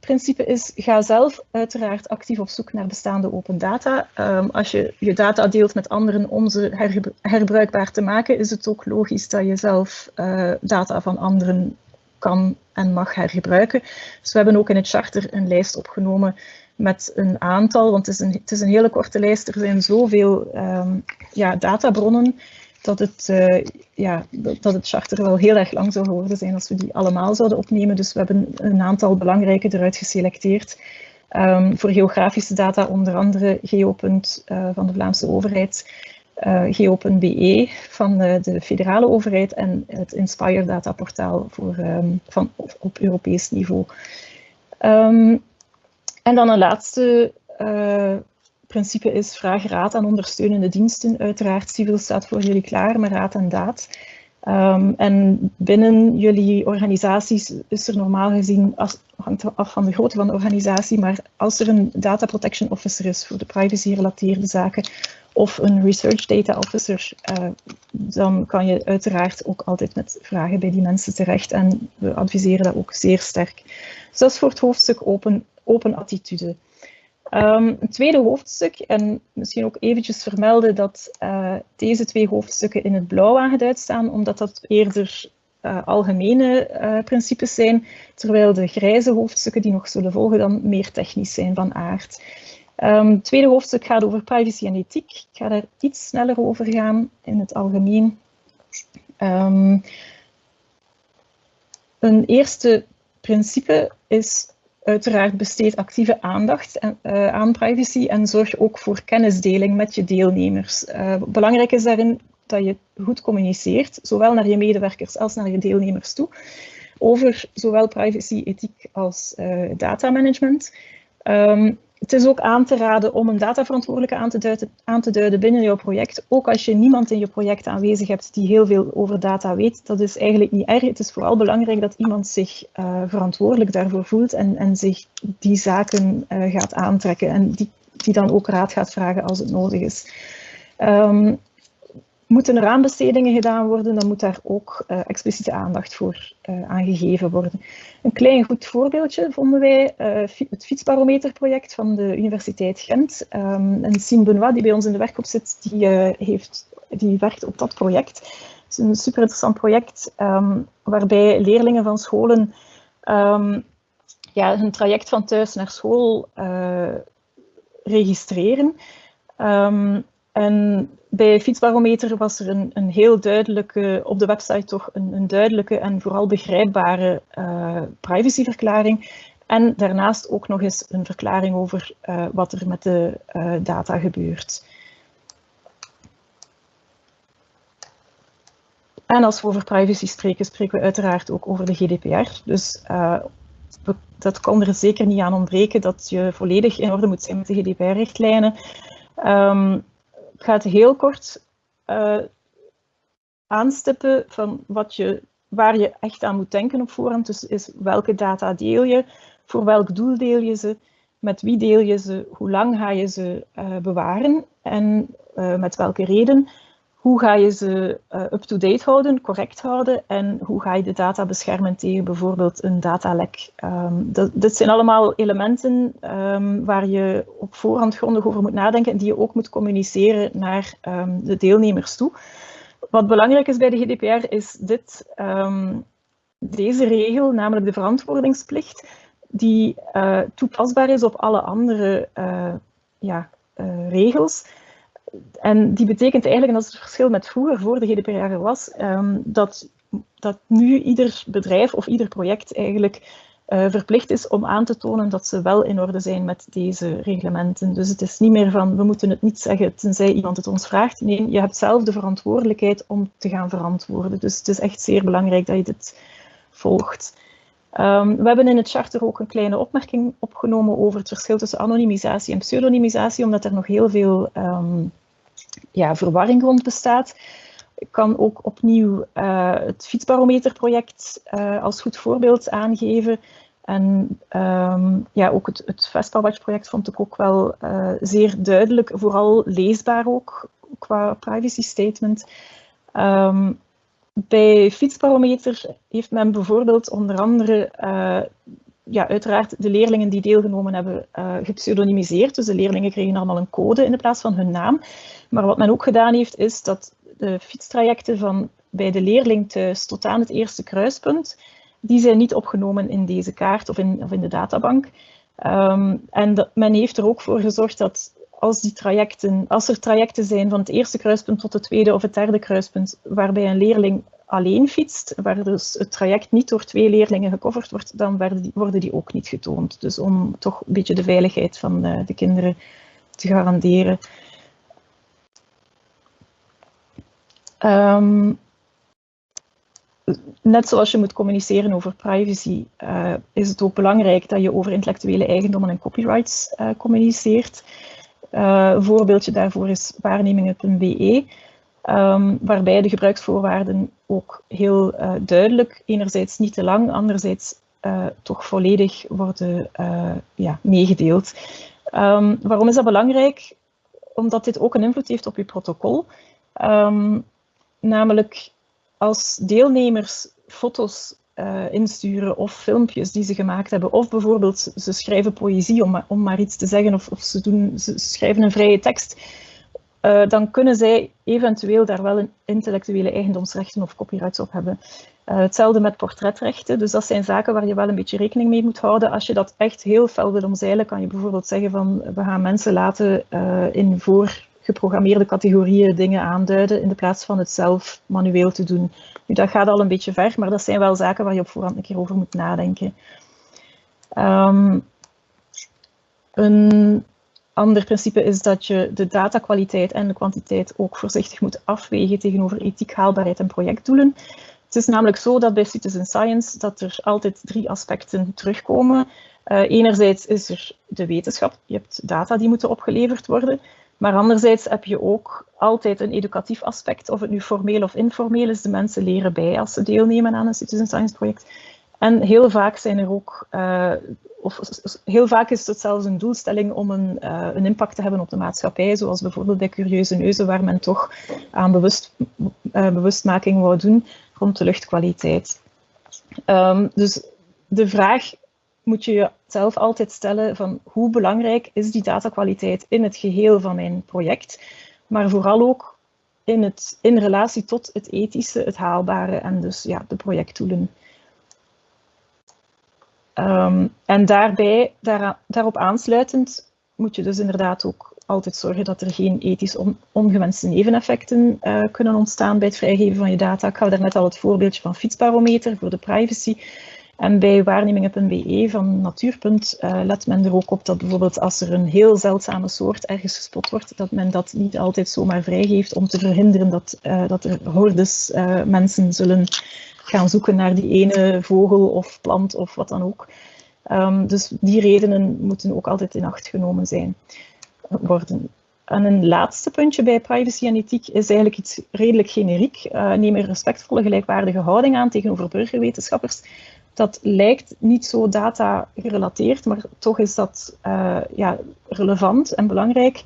Speaker 3: principe is, ga zelf uiteraard actief op zoek naar bestaande open data. Um, als je je data deelt met anderen om ze herbruikbaar te maken, is het ook logisch dat je zelf uh, data van anderen kan en mag hergebruiken. Dus we hebben ook in het charter een lijst opgenomen met een aantal, want het is een, het is een hele korte lijst. Er zijn zoveel um, ja, databronnen dat het, uh, ja, dat het charter wel heel erg lang zou geworden zijn als we die allemaal zouden opnemen. Dus we hebben een aantal belangrijke eruit geselecteerd. Um, voor geografische data onder andere Geopunt uh, van de Vlaamse overheid, uh, Geo.be van de, de, federale overheid en het Inspire dataportaal voor, um, van, op, op Europees niveau. Um, en dan een laatste uh, principe is vraag raad aan ondersteunende diensten. Uiteraard, Civil staat voor jullie klaar met raad en daad. Um, en binnen jullie organisaties is er normaal gezien, als, hangt af van de grootte van de organisatie, maar als er een data protection officer is voor de privacy-gerelateerde zaken of een research data officer, uh, dan kan je uiteraard ook altijd met vragen bij die mensen terecht en we adviseren dat ook zeer sterk. Is voor het hoofdstuk open, open attitude. Um, het tweede hoofdstuk, en misschien ook eventjes vermelden dat uh, deze twee hoofdstukken in het blauw aangeduid staan, omdat dat eerder uh, algemene uh, principes zijn, terwijl de grijze hoofdstukken die nog zullen volgen dan meer technisch zijn van aard. Um, het tweede hoofdstuk gaat over privacy en ethiek. Ik ga daar iets sneller over gaan in het algemeen. Um, een eerste principe is uiteraard besteed actieve aandacht uh, aan privacy en zorg ook voor kennisdeling met je deelnemers. Uh, belangrijk is daarin dat je goed communiceert, zowel naar je medewerkers als naar je deelnemers toe, over zowel privacy, ethiek als uh, datamanagement. Um, het is ook aan te raden om een dataverantwoordelijke aan te, duiden, binnen jouw project. Ook als je niemand in je project aanwezig hebt die heel veel over data weet. Dat is eigenlijk niet erg. Het is vooral belangrijk dat iemand zich uh, verantwoordelijk daarvoor voelt en, en zich die zaken uh, gaat aantrekken. En die, die dan ook raad gaat vragen als het nodig is. Um, Moeten er aanbestedingen gedaan worden, dan moet daar ook uh, expliciete aandacht voor uh, aangegeven worden. Een klein goed voorbeeldje vonden wij uh, het fietsbarometerproject van de Universiteit Gent. Um, en Sien Benoit, die bij ons in de werkgroep zit, die, heeft, die werkt op dat project. Het is een super interessant project um, waarbij leerlingen van scholen um, ja, hun traject van thuis naar school registreren. En bij Fietsbarometer was er een, een heel duidelijke, op de website toch een, een duidelijke en vooral begrijpbare uh, privacyverklaring. En daarnaast ook nog eens een verklaring over uh, wat er met de uh, data gebeurt. En als we over privacy spreken, spreken we uiteraard ook over de GDPR. Dus dat kan er zeker niet aan ontbreken dat je volledig in orde moet zijn met de GDPR-richtlijnen. Um, ik ga het heel kort uh, aanstippen van wat je, waar je echt aan moet denken op voorhand. Dus is welke data deel je, voor welk doel deel je ze, met wie deel je ze, hoe lang ga je ze uh, bewaren en uh, met welke reden. Hoe ga je ze uh, up-to-date houden, correct houden en hoe ga je de data beschermen tegen bijvoorbeeld een datalek. Um, dat, dit zijn allemaal elementen um, waar je op voorhand grondig over moet nadenken en die je ook moet communiceren naar um, de deelnemers toe. Wat belangrijk is bij de GDPR is dit, deze regel, namelijk de verantwoordingsplicht, die uh, toepasbaar is op alle andere uh, ja, regels en die betekent eigenlijk, en dat is het verschil met vroeger, voor de GDPR was, um, dat, dat nu ieder bedrijf of ieder project eigenlijk uh, verplicht is om aan te tonen dat ze wel in orde zijn met deze reglementen. Dus het is niet meer van, we moeten het niet zeggen tenzij iemand het ons vraagt. Nee, je hebt zelf de verantwoordelijkheid om te gaan verantwoorden. Dus het is echt zeer belangrijk dat je dit volgt. Um, we hebben in het charter ook een kleine opmerking opgenomen over het verschil tussen anonimisatie en pseudonymisatie, omdat er nog heel veel um, ja, verwarring rond bestaat. Ik kan ook opnieuw uh, het fietsbarometerproject uh, als goed voorbeeld aangeven. En um, ja, ook het, het Vespa-watch-project vond ik ook wel uh, zeer duidelijk, vooral leesbaar ook qua privacy statement. Um, bij Fietsbarometer heeft men bijvoorbeeld onder andere ja, uiteraard de leerlingen die deelgenomen hebben uh, gepseudonymiseerd. Dus de leerlingen kregen allemaal een code in de plaats van hun naam. Maar wat men ook gedaan heeft, is dat de fietstrajecten van bij de leerling thuis tot aan het eerste kruispunt, die zijn niet opgenomen in deze kaart of in, of in de databank. Um, en men heeft er ook voor gezorgd dat als, die trajecten, als er trajecten zijn van het eerste kruispunt tot het tweede of het derde kruispunt, waarbij een leerling alleen fietst, waar dus het traject niet door twee leerlingen gecoverd wordt, dan worden die, ook niet getoond. Dus om toch een beetje de veiligheid van de, de kinderen te garanderen. Um, net zoals je moet communiceren over privacy, uh, is het ook belangrijk dat je over intellectuele eigendommen en copyrights uh, communiceert. Een voorbeeldje daarvoor is waarnemingen.be, um, waarbij de gebruiksvoorwaarden ook heel uh, duidelijk, enerzijds niet te lang, anderzijds toch volledig worden ja, meegedeeld. Um, waarom is dat belangrijk? Omdat dit ook een invloed heeft op je protocol. Um, namelijk als deelnemers foto's insturen of filmpjes die ze gemaakt hebben, of bijvoorbeeld ze schrijven poëzie om, om maar iets te zeggen, of, of ze, doen, ze schrijven een vrije tekst, uh, dan kunnen zij eventueel daar wel intellectuele eigendomsrechten of copyrights op hebben. Uh, hetzelfde met portretrechten, dus dat zijn zaken waar je wel een beetje rekening mee moet houden. Als je dat echt heel fel wil omzeilen, kan je bijvoorbeeld zeggen van we gaan mensen laten in voor geprogrammeerde categorieën dingen aanduiden in de plaats van het zelf manueel te doen. Nu, dat gaat al een beetje ver, maar dat zijn wel zaken waar je op voorhand een keer over moet nadenken. Um, een ander principe is dat je de datakwaliteit en de kwantiteit ook voorzichtig moet afwegen tegenover ethiek, haalbaarheid en projectdoelen. Het is namelijk zo dat bij citizen science dat er altijd drie aspecten terugkomen. Uh, enerzijds is er de wetenschap, je hebt data die moeten opgeleverd worden. Maar anderzijds heb je ook altijd een educatief aspect, of het nu formeel of informeel is. De mensen leren bij als ze deelnemen aan een citizen science project. En heel vaak zijn er ook, uh, of heel vaak is het zelfs een doelstelling om een, uh, een impact te hebben op de maatschappij, zoals bijvoorbeeld bij Curieuze Neuzen, waar men toch aan bewust, uh, bewustmaking wou doen rond de luchtkwaliteit. Um, dus de vraag moet je jezelf altijd stellen van hoe belangrijk is die datakwaliteit in het geheel van mijn project, maar vooral ook in, het, in relatie tot het ethische, het haalbare en dus ja, de projectdoelen. Um, en daarbij, daar, daarop aansluitend, moet je dus inderdaad ook altijd zorgen dat er geen ethisch on, ongewenste neveneffecten uh, kunnen ontstaan bij het vrijgeven van je data. Ik gaf daarnet al het voorbeeldje van fietsbarometer voor de privacy. En bij waarnemingen.be van Natuurpunt uh, let men er ook op dat bijvoorbeeld als er een heel zeldzame soort ergens gespot wordt, dat men dat niet altijd zomaar vrijgeeft om te verhinderen dat, uh, dat er hordes mensen zullen gaan zoeken naar die ene vogel of plant of wat dan ook. Um, dus die redenen moeten ook altijd in acht genomen zijn, worden. En een laatste puntje bij privacy en ethiek is eigenlijk iets redelijk generiek. Uh, neem een respectvolle gelijkwaardige houding aan tegenover burgerwetenschappers dat lijkt niet zo data gerelateerd, maar toch is dat uh, ja, relevant en belangrijk.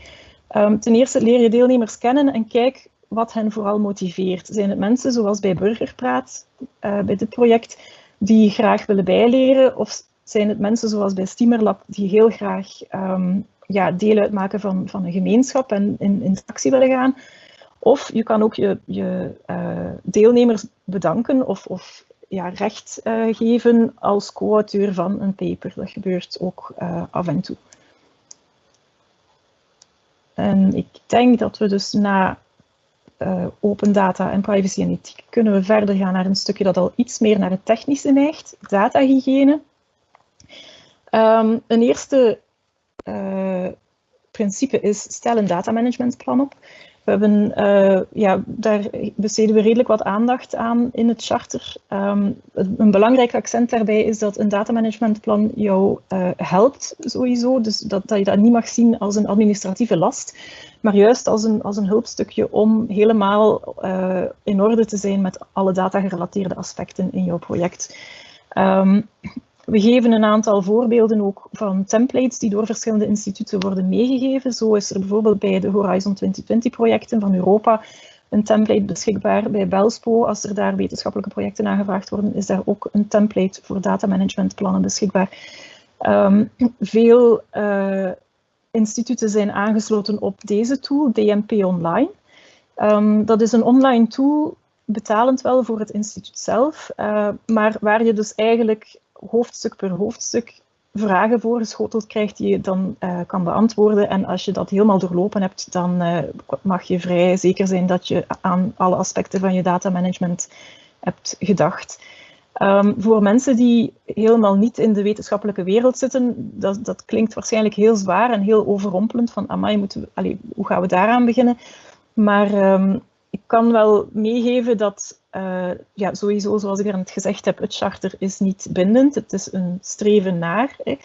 Speaker 3: Um, ten eerste leer je deelnemers kennen en kijk wat hen vooral motiveert. Zijn het mensen zoals bij Burgerpraat, uh, bij dit project, die graag willen bijleren? Of zijn het mensen zoals bij Steamerlab die heel graag um, ja, deel uitmaken van, van een gemeenschap en in, actie willen gaan? Of je kan ook je, je uh, deelnemers bedanken of, of ja, recht uh, geven als co-auteur van een paper. Dat gebeurt ook af en toe. En ik denk dat we dus na uh, open data en privacy en ethiek kunnen we verder gaan naar een stukje dat al iets meer naar het technische neigt, datahygiëne. Um, een eerste principe is stel een datamanagementplan op. We hebben, uh, ja, daar besteden we redelijk wat aandacht aan in het charter. Um, een belangrijk accent daarbij is dat een datamanagementplan jou uh, helpt sowieso. Dus dat, dat je dat niet mag zien als een administratieve last, maar juist als een, als een hulpstukje om helemaal uh, in orde te zijn met alle data-gerelateerde aspecten in jouw project. Um, we geven een aantal voorbeelden ook van templates die door verschillende instituten worden meegegeven. Zo is er bijvoorbeeld bij de Horizon 2020 projecten van Europa een template beschikbaar bij Belspo. Als er daar wetenschappelijke projecten aangevraagd worden, is daar ook een template voor datamanagementplannen beschikbaar. Um, veel uh, instituten zijn aangesloten op deze tool, DMP Online. Um, dat is een online tool, betalend wel voor het instituut zelf, uh, maar waar je dus eigenlijk hoofdstuk per hoofdstuk vragen voorgeschoteld krijgt die je dan uh, kan beantwoorden. En als je dat helemaal doorlopen hebt, dan uh, mag je vrij zeker zijn dat je aan alle aspecten van je datamanagement hebt gedacht. Um, voor mensen die helemaal niet in de wetenschappelijke wereld zitten, dat, dat klinkt waarschijnlijk heel zwaar en heel overrompelend van amai, allez, hoe gaan we daaraan beginnen? Maar um, ik kan wel meegeven dat uh, ja, sowieso, zoals ik net gezegd heb, het charter is niet bindend. Het is een streven naar. Hè.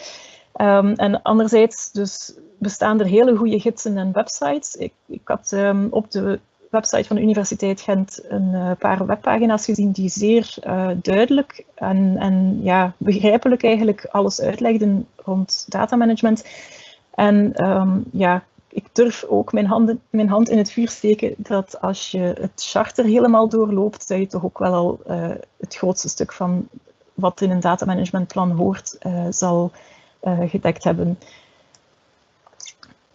Speaker 3: Um, en anderzijds dus bestaan er hele goede gidsen en websites. Ik, ik had um, op de website van de Universiteit Gent een paar webpagina's gezien die zeer duidelijk en, en ja, begrijpelijk eigenlijk alles uitlegden rond datamanagement. En um, ja, ik durf ook mijn, handen, mijn hand in het vuur steken dat als je het charter helemaal doorloopt, dat je toch ook wel al uh, het grootste stuk van wat in een datamanagementplan hoort, uh, zal uh, gedekt hebben.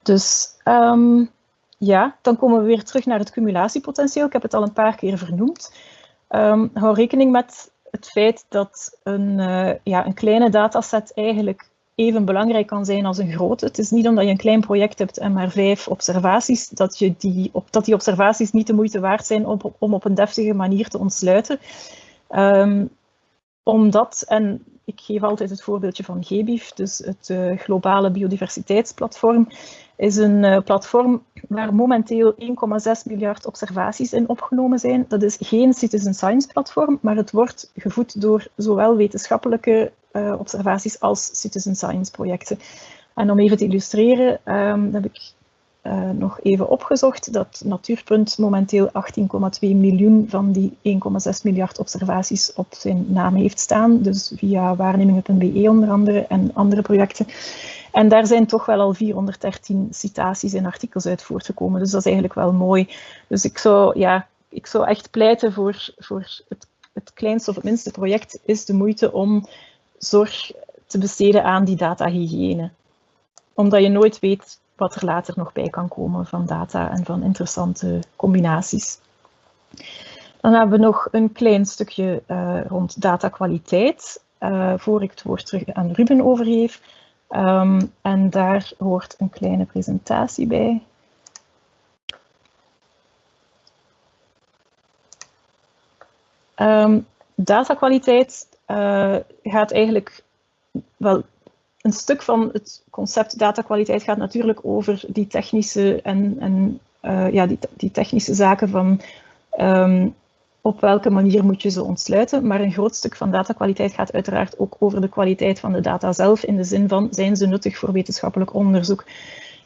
Speaker 3: Dus um, ja, dan komen we weer terug naar het cumulatiepotentieel. Ik heb het al een paar keer vernoemd. Um, hou rekening met het feit dat een, ja, een kleine dataset eigenlijk even belangrijk kan zijn als een grote. Het is niet omdat je een klein project hebt en maar vijf observaties, dat, je die, dat die observaties niet de moeite waard zijn om, om op een deftige manier te ontsluiten. Um, omdat, en ik geef altijd het voorbeeldje van GBIF, dus het uh, globale biodiversiteitsplatform, is een uh, platform waar momenteel 1,6 miljard observaties in opgenomen zijn. Dat is geen citizen science platform, maar het wordt gevoed door zowel wetenschappelijke uh, observaties als citizen science projecten. En om even te illustreren, um, heb ik uh, nog even opgezocht dat Natuurpunt momenteel 18,2 miljoen van die 1,6 miljard observaties op zijn naam heeft staan. Dus via waarnemingen.be onder andere en andere projecten. En daar zijn toch wel al 413 citaties en artikels uit voortgekomen. Dus dat is eigenlijk wel mooi. Dus ik zou, ja, ik zou echt pleiten voor, voor het, het kleinste of het minste project is de moeite om zorg te besteden aan die datahygiëne. Omdat je nooit weet wat er later nog bij kan komen van data en van interessante combinaties. Dan hebben we nog een klein stukje uh, rond datakwaliteit, uh, voor ik het woord terug aan Ruben overgeef. Um, en daar hoort een kleine presentatie bij. Um, datakwaliteit uh, gaat eigenlijk wel een stuk van het concept datakwaliteit gaat natuurlijk over die technische en, en uh, ja, die, die, technische zaken van um, op welke manier moet je ze ontsluiten. Maar een groot stuk van datakwaliteit gaat uiteraard ook over de kwaliteit van de data zelf, in de zin van zijn ze nuttig voor wetenschappelijk onderzoek.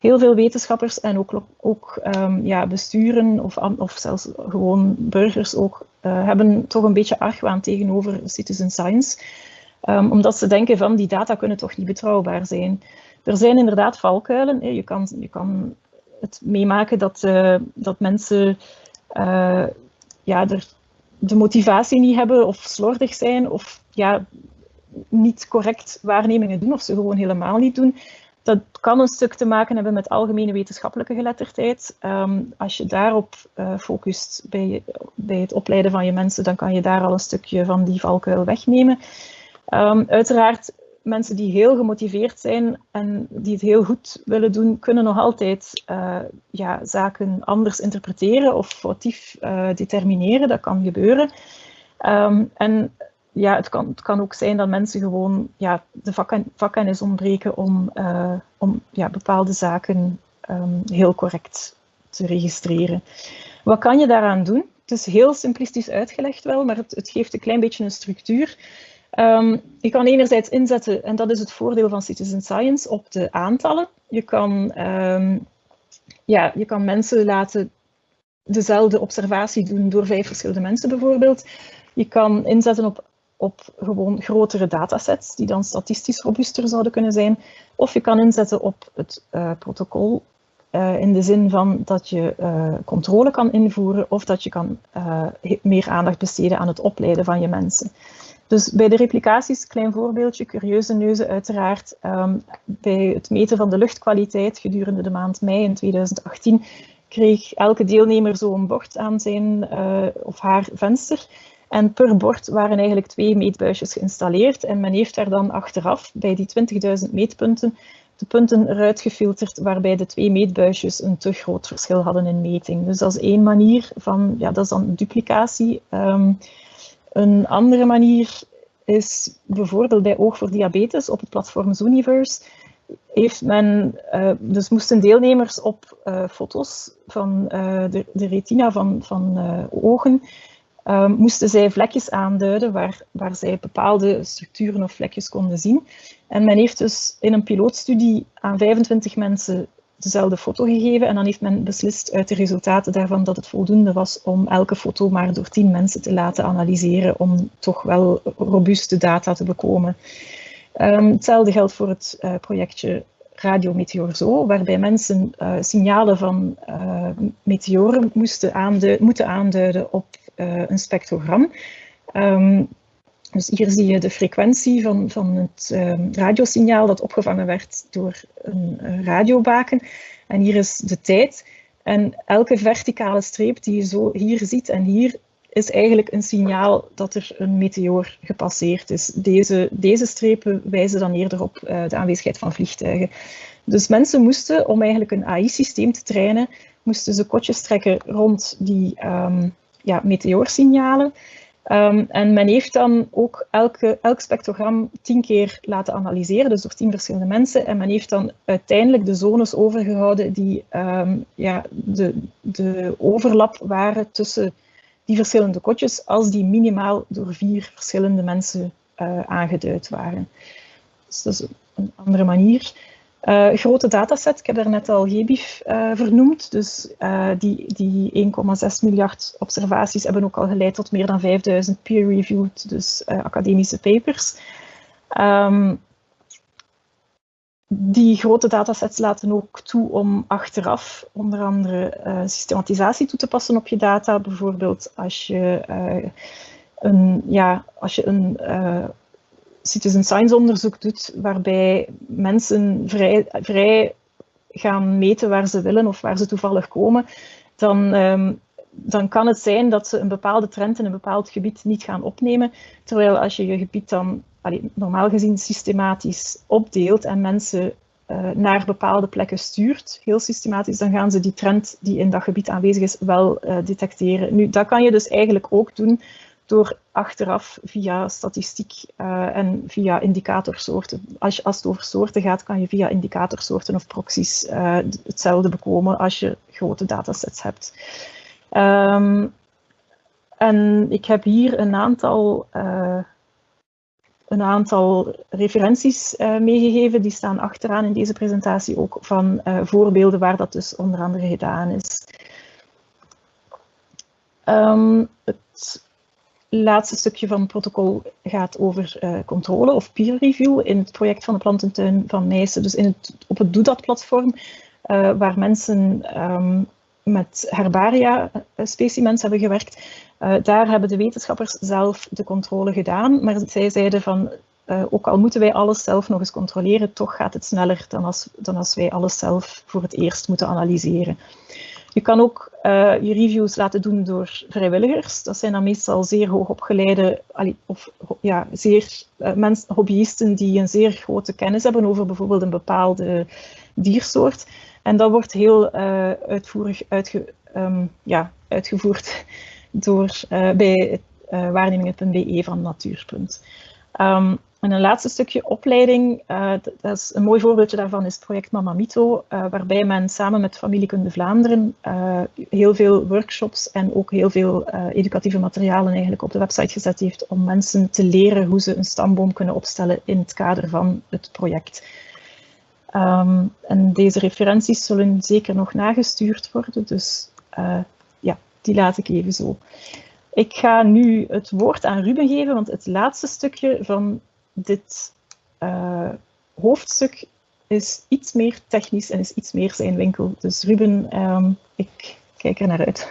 Speaker 3: Heel veel wetenschappers en ook, ook um, ja, besturen of, of zelfs gewoon burgers ook, uh, hebben toch een beetje argwaan tegenover citizen science. Um, omdat ze denken van die data kunnen toch niet betrouwbaar zijn. Er zijn inderdaad valkuilen. Je kan, je kan het meemaken dat, uh, dat mensen uh, ja, de motivatie niet hebben of slordig zijn of ja, niet correct waarnemingen doen of ze gewoon helemaal niet doen. Dat kan een stuk te maken hebben met algemene wetenschappelijke geletterdheid. Um, als je daarop uh, focust bij, bij het opleiden van je mensen, dan kan je daar al een stukje van die valkuil wegnemen. Um, uiteraard, mensen die heel gemotiveerd zijn en die het heel goed willen doen, kunnen nog altijd uh, ja, zaken anders interpreteren of foutief uh, determineren. Dat kan gebeuren. Um, en ja, het kan, het kan ook zijn dat mensen gewoon ja, de vakken, vakkennis ontbreken om, uh, om ja, bepaalde zaken um, heel correct te registreren. Wat kan je daaraan doen? Het is heel simplistisch uitgelegd wel, maar het, het geeft een klein beetje een structuur. Um, je kan enerzijds inzetten, en dat is het voordeel van citizen science, op de aantallen. Je kan, um, ja, je kan mensen laten dezelfde observatie doen door vijf verschillende mensen bijvoorbeeld. Je kan inzetten op, op gewoon grotere datasets, die dan statistisch robuuster zouden kunnen zijn. Of je kan inzetten op het uh, protocol, uh, in de zin van dat je uh, controle kan invoeren of dat je kan meer aandacht besteden aan het opleiden van je mensen. Dus bij de replicaties, klein voorbeeldje, curieuze neuzen uiteraard. Um, bij het meten van de luchtkwaliteit gedurende de maand mei in 2018 kreeg elke deelnemer zo'n bord aan zijn of haar venster. En per bord waren eigenlijk twee meetbuisjes geïnstalleerd. En men heeft daar dan achteraf bij die 20.000 meetpunten de punten eruit gefilterd waarbij de twee meetbuisjes een te groot verschil hadden in meting. Dus dat is één manier van, ja, dat is dan duplicatie. Um, een andere manier is bijvoorbeeld bij Oog voor Diabetes op het platform Zooniverse. Heeft men, uh, dus moesten deelnemers op uh, foto's van uh, de, de, retina van, van ogen, moesten zij vlekjes aanduiden waar, waar zij bepaalde structuren of vlekjes konden zien. En men heeft dus in een pilootstudie aan 25 mensen dezelfde foto gegeven en dan heeft men beslist uit de resultaten daarvan dat het voldoende was om elke foto maar door tien mensen te laten analyseren om toch wel robuuste data te bekomen. Um, hetzelfde geldt voor het uh, projectje Radio Meteor Zo, waarbij mensen uh, signalen van uh, meteoren moesten aanduiden, moeten aanduiden op een spectrogram. Um, dus hier zie je de frequentie van, van het uh, radiosignaal dat opgevangen werd door een radiobaken. En hier is de tijd. En elke verticale streep die je zo hier ziet en hier is eigenlijk een signaal dat er een meteoor gepasseerd is. Deze, deze strepen wijzen dan eerder op uh, de aanwezigheid van vliegtuigen. Dus mensen moesten, om eigenlijk een AI-systeem te trainen, moesten ze kotjes trekken rond die um, ja, meteoorsignalen. Um, en men heeft dan ook elke, elk spectrogram tien keer laten analyseren, dus door tien verschillende mensen. En men heeft dan uiteindelijk de zones overgehouden die um, ja, de, de overlap waren tussen die verschillende kotjes, als die minimaal door vier verschillende mensen uh, aangeduid waren. Dus dat is een andere manier. Uh, grote dataset, ik heb daar net al GBIF uh, vernoemd, dus uh, die, die 1,6 miljard observaties hebben ook al geleid tot meer dan 5000 peer-reviewed, dus academische papers. Um, die grote datasets laten ook toe om achteraf onder andere systematisatie toe te passen op je data. Bijvoorbeeld als je een, ja, als je een citizen science onderzoek doet, waarbij mensen vrij, vrij gaan meten waar ze willen of waar ze toevallig komen, dan, um, dan kan het zijn dat ze een bepaalde trend in een bepaald gebied niet gaan opnemen. Terwijl als je je gebied dan normaal gezien systematisch opdeelt en mensen uh, naar bepaalde plekken stuurt, heel systematisch, dan gaan ze die trend die in dat gebied aanwezig is wel uh, detecteren. Nu, dat kan je dus eigenlijk ook doen door achteraf via statistiek uh, en via indicatorsoorten. Als, je, als het over soorten gaat, kan je via indicatorsoorten of proxies uh, hetzelfde bekomen als je grote datasets hebt. Um, en ik heb hier een aantal, uh, een aantal referenties meegegeven. Die staan achteraan in deze presentatie ook van voorbeelden waar dat dus onder andere gedaan is. Um, het laatste stukje van het protocol gaat over uh, controle of peer review in het project van de plantentuin van Nijssen. Dus in het, op het Doedat-platform, uh, waar mensen um, met herbaria eh, specimens hebben gewerkt. Uh, daar hebben de wetenschappers zelf de controle gedaan, maar zij zeiden van ook al moeten wij alles zelf nog eens controleren, toch gaat het sneller dan als, dan als wij alles zelf voor het eerst moeten analyseren. Je kan ook uh, je reviews laten doen door vrijwilligers. Dat zijn dan meestal zeer hoogopgeleide of ja, zeer uh, hobbyisten die een zeer grote kennis hebben over bijvoorbeeld een bepaalde diersoort. En dat wordt heel uh, uitvoerig um, ja, uitgevoerd door, bij waarnemingen.be van Natuurpunt. Um, en een laatste stukje opleiding, uh, dat is een mooi voorbeeldje daarvan is het project Mamamito, uh, waarbij men samen met Familiekunde Vlaanderen uh, heel veel workshops en ook heel veel educatieve materialen eigenlijk op de website gezet heeft om mensen te leren hoe ze een stamboom kunnen opstellen in het kader van het project. Um, en deze referenties zullen zeker nog nagestuurd worden, dus ja, die laat ik even zo. Ik ga nu het woord aan Ruben geven, want het laatste stukje van dit uh, hoofdstuk is iets meer technisch en is iets meer zijn winkel. Dus Ruben, um, ik kijk er naar uit.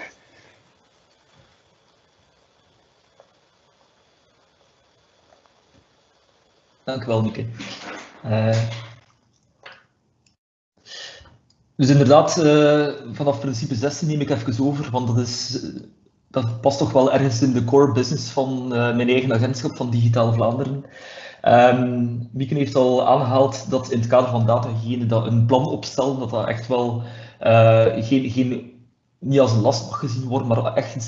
Speaker 4: Dank u wel, Mieke. Uh, dus inderdaad, uh, vanaf principe 16 neem ik even over, want dat, is, dat past toch wel ergens in de core business van mijn eigen agentschap van Digitale Vlaanderen. Um, Mieke heeft al aangehaald dat in het kader van datahygiëne dat een plan opstellen, dat dat echt wel uh, geen, geen, niet als een last mag gezien worden, maar echt iets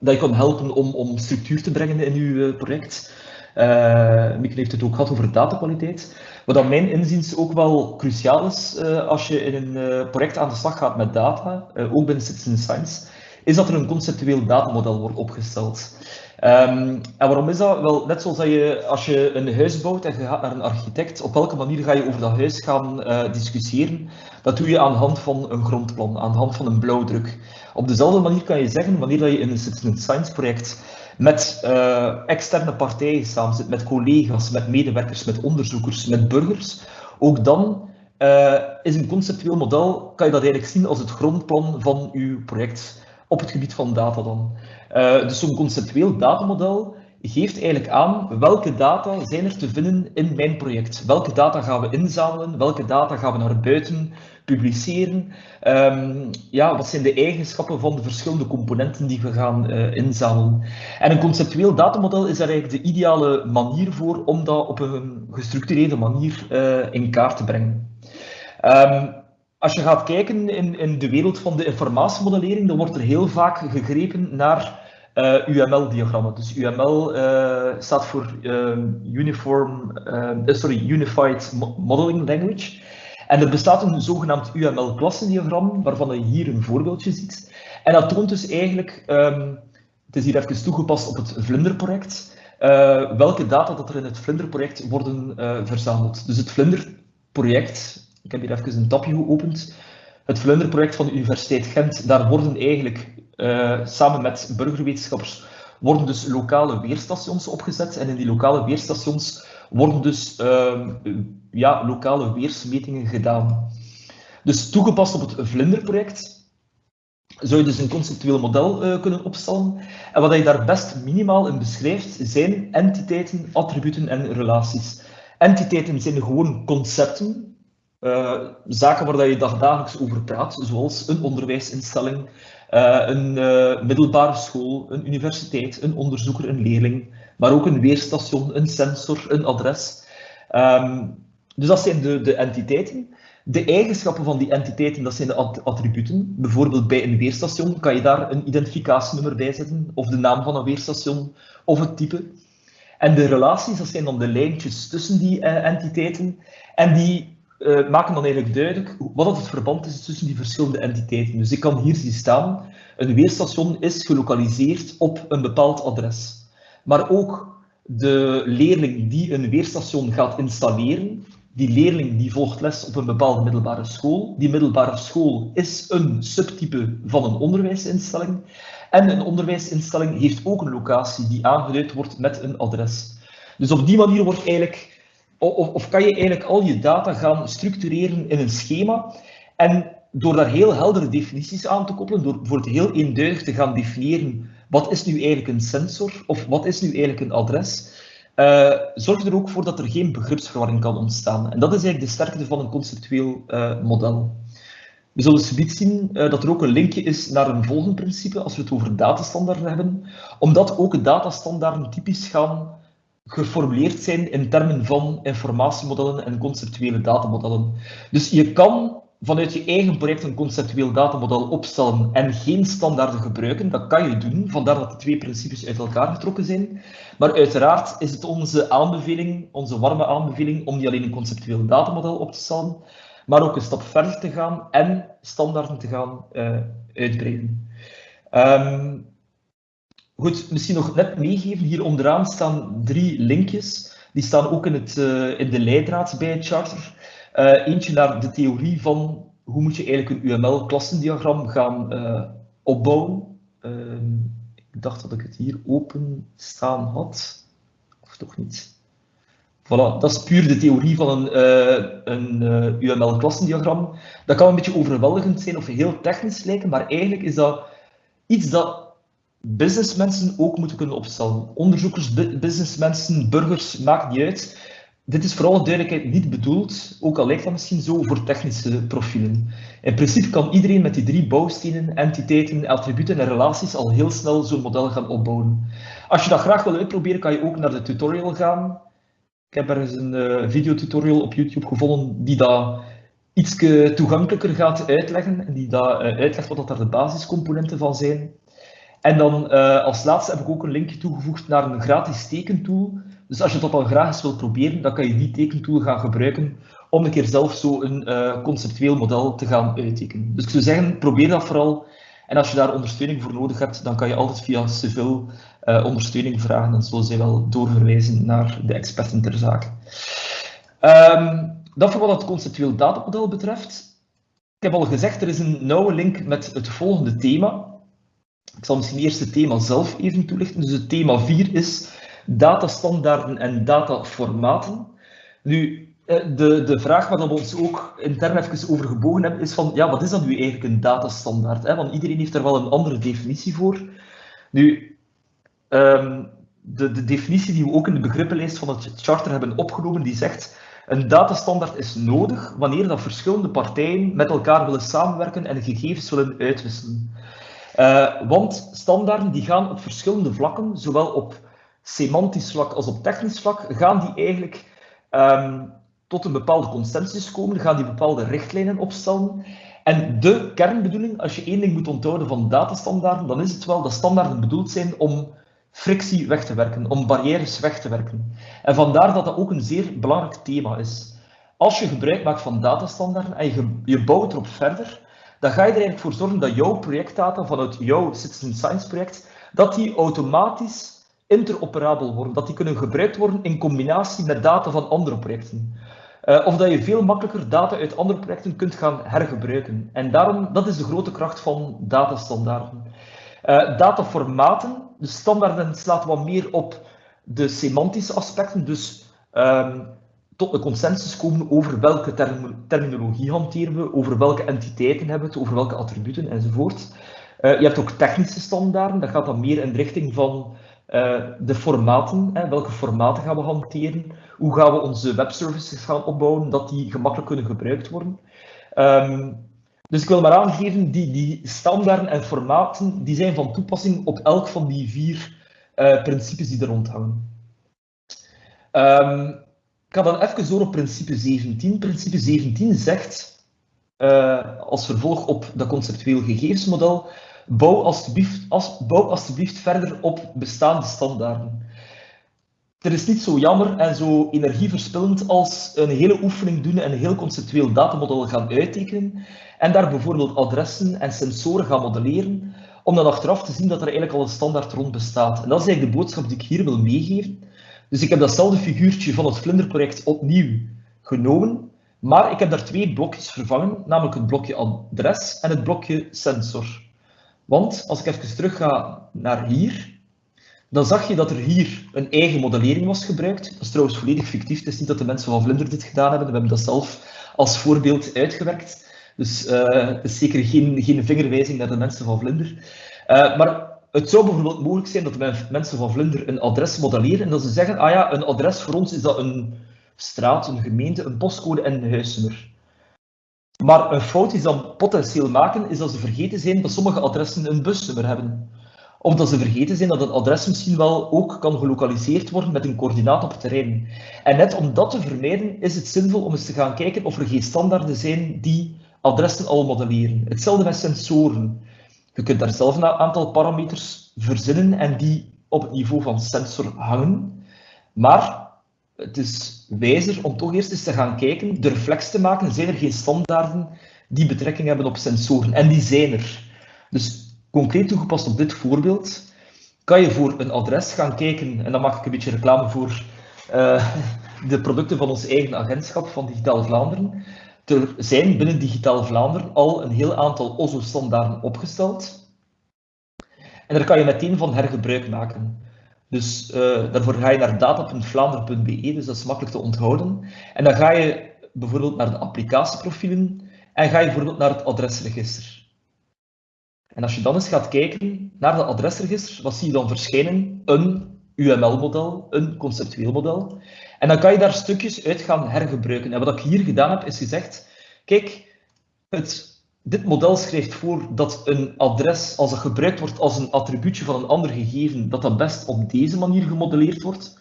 Speaker 4: dat je kan helpen om, om structuur te brengen in uw uh, project. Uh, Mieke heeft het ook gehad over datakwaliteit. Wat aan mijn inziens ook wel cruciaal is als je in een project aan de slag gaat met data, ook binnen Citizen Science, is dat er een conceptueel datamodel wordt opgesteld. Um, en waarom is dat? Wel, net zoals dat je, als je een huis bouwt en je gaat naar een architect, op welke manier ga je over dat huis gaan uh, discussiëren? Dat doe je aan de hand van een grondplan, aan de hand van een blauwdruk. Op dezelfde manier kan je zeggen, wanneer dat je in een citizen science project met uh, externe partijen samen zit, met collega's, met medewerkers, met onderzoekers, met burgers, ook dan uh, is een conceptueel model, kan je dat eigenlijk zien als het grondplan van uw project op het gebied van data dan. Uh, dus zo'n conceptueel datamodel geeft eigenlijk aan welke data zijn er te vinden in mijn project. Welke data gaan we inzamelen, welke data gaan we naar buiten publiceren. Um, ja, wat zijn de eigenschappen van de verschillende componenten die we gaan uh, inzamelen. En een conceptueel datamodel is daar eigenlijk de ideale manier voor om dat op een gestructureerde manier uh, in kaart te brengen. Um, als je gaat kijken in, in de wereld van de informatiemodellering, dan wordt er heel vaak gegrepen naar uh, UML-diagrammen. Dus UML uh, staat voor Uniform, sorry, Unified Modeling Language. En er bestaat een zogenaamd UML-klassendiagram, waarvan je hier een voorbeeldje ziet. En dat toont dus eigenlijk, um, het is hier even toegepast op het Vlinder-project, welke data dat er in het Vlinder-project worden verzameld. Dus het Vlinder-project ik heb hier even een tabje geopend. Het Vlunderproject van de Universiteit Gent, daar worden eigenlijk uh, samen met burgerwetenschappers worden dus lokale weerstations opgezet. En in die lokale weerstations worden dus uh, ja, lokale weersmetingen gedaan. Dus toegepast op het Vlinderproject zou je dus een conceptueel model uh, kunnen opstellen. En wat je daar best minimaal in beschrijft, zijn entiteiten, attributen en relaties. Entiteiten zijn gewoon concepten, uh, zaken waar je dagelijks over praat, zoals een onderwijsinstelling, uh, een uh, middelbare school, een universiteit, een onderzoeker, een leerling, maar ook een weerstation, een sensor, een adres. Um, dus dat zijn de, de entiteiten. De eigenschappen van die entiteiten, dat zijn de attributen. Bijvoorbeeld bij een weerstation kan je daar een identificatienummer bij zetten, of de naam van een weerstation, of het type. En de relaties, dat zijn dan de lijntjes tussen die entiteiten. En die uh, maken dan eigenlijk duidelijk wat het verband is tussen die verschillende entiteiten. Dus ik kan hier zien staan, een weerstation is gelokaliseerd op een bepaald adres. Maar ook de leerling die een weerstation gaat installeren, die leerling die volgt les op een bepaalde middelbare school. Die middelbare school is een subtype van een onderwijsinstelling. En een onderwijsinstelling heeft ook een locatie die aangeduid wordt met een adres. Dus op die manier wordt eigenlijk of, of kan je eigenlijk al je data gaan structureren in een schema en door daar heel heldere definities aan te koppelen, door bijvoorbeeld heel eenduidig te gaan definiëren wat is nu eigenlijk een sensor of wat is nu eigenlijk een adres, uh, zorgt er ook voor dat er geen begripsverwarring kan ontstaan. En dat is eigenlijk de sterkte van een conceptueel uh, model. We zullen subiet zien uh, dat er ook een linkje is naar een volgend principe als we het over datastandaarden hebben, omdat ook datastandaarden typisch gaan geformuleerd zijn in termen van informatiemodellen en conceptuele datamodellen. Dus je kan vanuit je eigen project een conceptueel datamodel opstellen en geen standaarden gebruiken. Dat kan je doen, vandaar dat de twee principes uit elkaar getrokken zijn. Maar uiteraard is het onze aanbeveling, onze warme aanbeveling, om niet alleen een conceptueel datamodel op te stellen, maar ook een stap verder te gaan en standaarden te gaan uh, uitbreiden. Um, Goed, misschien nog net meegeven. Hier onderaan staan drie linkjes. Die staan ook in, het, uh, in de leidraad bij het charter. Uh, eentje naar de theorie van hoe moet je eigenlijk een UML-klassendiagram gaan uh, opbouwen. Ehm, ik dacht dat ik het hier open staan had. Of toch niet? Voilà, dat is puur de theorie van een, een UML-klassendiagram. Dat kan een beetje overweldigend zijn of heel technisch lijken, maar eigenlijk is dat iets dat businessmensen ook moeten kunnen opstellen. Onderzoekers, businessmensen, burgers, maakt niet uit. Dit is vooral duidelijkheid niet bedoeld, ook al lijkt dat misschien zo, voor technische profielen. In principe kan iedereen met die drie bouwstenen, entiteiten, attributen en relaties al heel snel zo'n model gaan opbouwen. Als je dat graag wil uitproberen, kan je ook naar de tutorial gaan. Ik heb ergens een uh, videotutorial op YouTube gevonden die dat iets toegankelijker gaat uitleggen en die dat uh, uitlegt wat dat daar de basiscomponenten van zijn. En dan uh, als laatste heb ik ook een linkje toegevoegd naar een gratis tekentool. Dus als je dat al graag eens proberen, dan kan je die tekentool gaan gebruiken om een keer zelf zo een uh, conceptueel model te gaan uittekenen. Dus ik zou zeggen, probeer dat vooral. En als je daar ondersteuning voor nodig hebt, dan kan je altijd via Civil uh, ondersteuning vragen en zullen zij wel doorverwijzen naar de experten ter zake. Um, dat voor wat het conceptueel datamodel betreft. Ik heb al gezegd, er is een nauwe link met het volgende thema. Ik zal misschien eerst het thema zelf even toelichten. Dus het thema 4 is datastandaarden en dataformaten. Nu, eh, de, de vraag waar we ons ook intern even over gebogen hebben, is van, ja, wat is dan nu eigenlijk een datastandaard? Hè? Want iedereen heeft er wel een andere definitie voor. Nu, um, de, de definitie die we ook in de begrippenlijst van het charter hebben opgenomen, die zegt, een datastandaard is nodig wanneer dat verschillende partijen met elkaar willen samenwerken en gegevens willen uitwisselen. Uh, want standaarden die gaan op verschillende vlakken, zowel op semantisch vlak als op technisch vlak, gaan die eigenlijk um, tot een bepaalde consensus komen, gaan die bepaalde richtlijnen opstellen. En de kernbedoeling, als je één ding moet onthouden van datastandaarden, dan is het wel dat standaarden bedoeld zijn om frictie weg te werken, om barrières weg te werken. En vandaar dat dat ook een zeer belangrijk thema is. Als je gebruik maakt van datastandaarden en je, je bouwt erop verder, dan ga je er eigenlijk voor zorgen dat jouw projectdata vanuit jouw Citizen Science project, dat die automatisch interoperabel worden, dat die kunnen gebruikt worden in combinatie met data van andere projecten. Uh, of dat je veel makkelijker data uit andere projecten kunt gaan hergebruiken. En daarom, dat is de grote kracht van datastandaarden. Uh, dataformaten, de standaarden slaat wat meer op de semantische aspecten, dus um, tot een consensus komen over welke term terminologie hanteren we, over welke entiteiten hebben we het, over welke attributen enzovoort. Uh, je hebt ook technische standaarden, dat gaat dan meer in de richting van uh, de formaten, hè, welke formaten gaan we hanteren, hoe gaan we onze webservices gaan opbouwen, dat die gemakkelijk kunnen gebruikt worden. Um, dus ik wil maar aangeven, die, die standaarden en formaten die zijn van toepassing op elk van die vier uh, principes die er rond hangen. Um, ik ga dan even door op principe 17. Principe 17 zegt, uh, als vervolg op dat conceptueel gegevensmodel, bouw alstublieft, als, bouw verder op bestaande standaarden. Er is niet zo jammer en zo energieverspillend als een hele oefening doen en een heel conceptueel datamodel gaan uittekenen en daar bijvoorbeeld adressen en sensoren gaan modelleren, om dan achteraf te zien dat er eigenlijk al een standaard rond bestaat. En dat is eigenlijk de boodschap die ik hier wil meegeven. Dus ik heb datzelfde figuurtje van het Vlinderproject opnieuw genomen, maar ik heb daar twee blokjes vervangen, namelijk het blokje adres en het blokje sensor. Want als ik even terug ga naar hier, dan zag je dat er hier een eigen modellering was gebruikt. Dat is trouwens volledig fictief. Het is niet dat de mensen van Vlinder dit gedaan hebben. We hebben dat zelf als voorbeeld uitgewerkt. Dus uh, het is zeker geen, geen vingerwijzing naar de mensen van Vlinder. Uh, maar het zou bijvoorbeeld mogelijk zijn dat mensen van Vlinder een adres modelleren en dat ze zeggen, ah ja, een adres voor ons is dat een straat, een gemeente, een postcode en een huisnummer. Maar een fout die ze dan potentieel maken, is dat ze vergeten zijn dat sommige adressen een busnummer hebben. Of dat ze vergeten zijn dat een adres misschien wel ook kan gelokaliseerd worden met een coördinaat op het terrein. En net om dat te vermijden, is het zinvol om eens te gaan kijken of er geen standaarden zijn die adressen al modelleren. Hetzelfde met sensoren. Je kunt daar zelf een aantal parameters verzinnen en die op het niveau van sensor hangen. Maar het is wijzer om toch eerst eens te gaan kijken, de reflex te maken, zijn er geen standaarden die betrekking hebben op sensoren? En die zijn er. Dus concreet toegepast op dit voorbeeld, kan je voor een adres gaan kijken, en dan maak ik een beetje reclame voor uh, de producten van ons eigen agentschap van Digitaal Vlaanderen. Er zijn binnen Digitaal Vlaanderen al een heel aantal OSO-standaarden opgesteld. En daar kan je meteen van hergebruik maken. Dus uh, daarvoor ga je naar data.vlaanderen.be, dus dat is makkelijk te onthouden. En dan ga je bijvoorbeeld naar de applicatieprofielen en ga je bijvoorbeeld naar het adresregister. En als je dan eens gaat kijken naar dat adresregister, wat zie je dan verschijnen? Een UML-model, een conceptueel model. En dan kan je daar stukjes uit gaan hergebruiken. En wat ik hier gedaan heb, is gezegd, kijk, het dit model schrijft voor dat een adres, als het gebruikt wordt als een attribuutje van een ander gegeven, dat dat best op deze manier gemodelleerd wordt.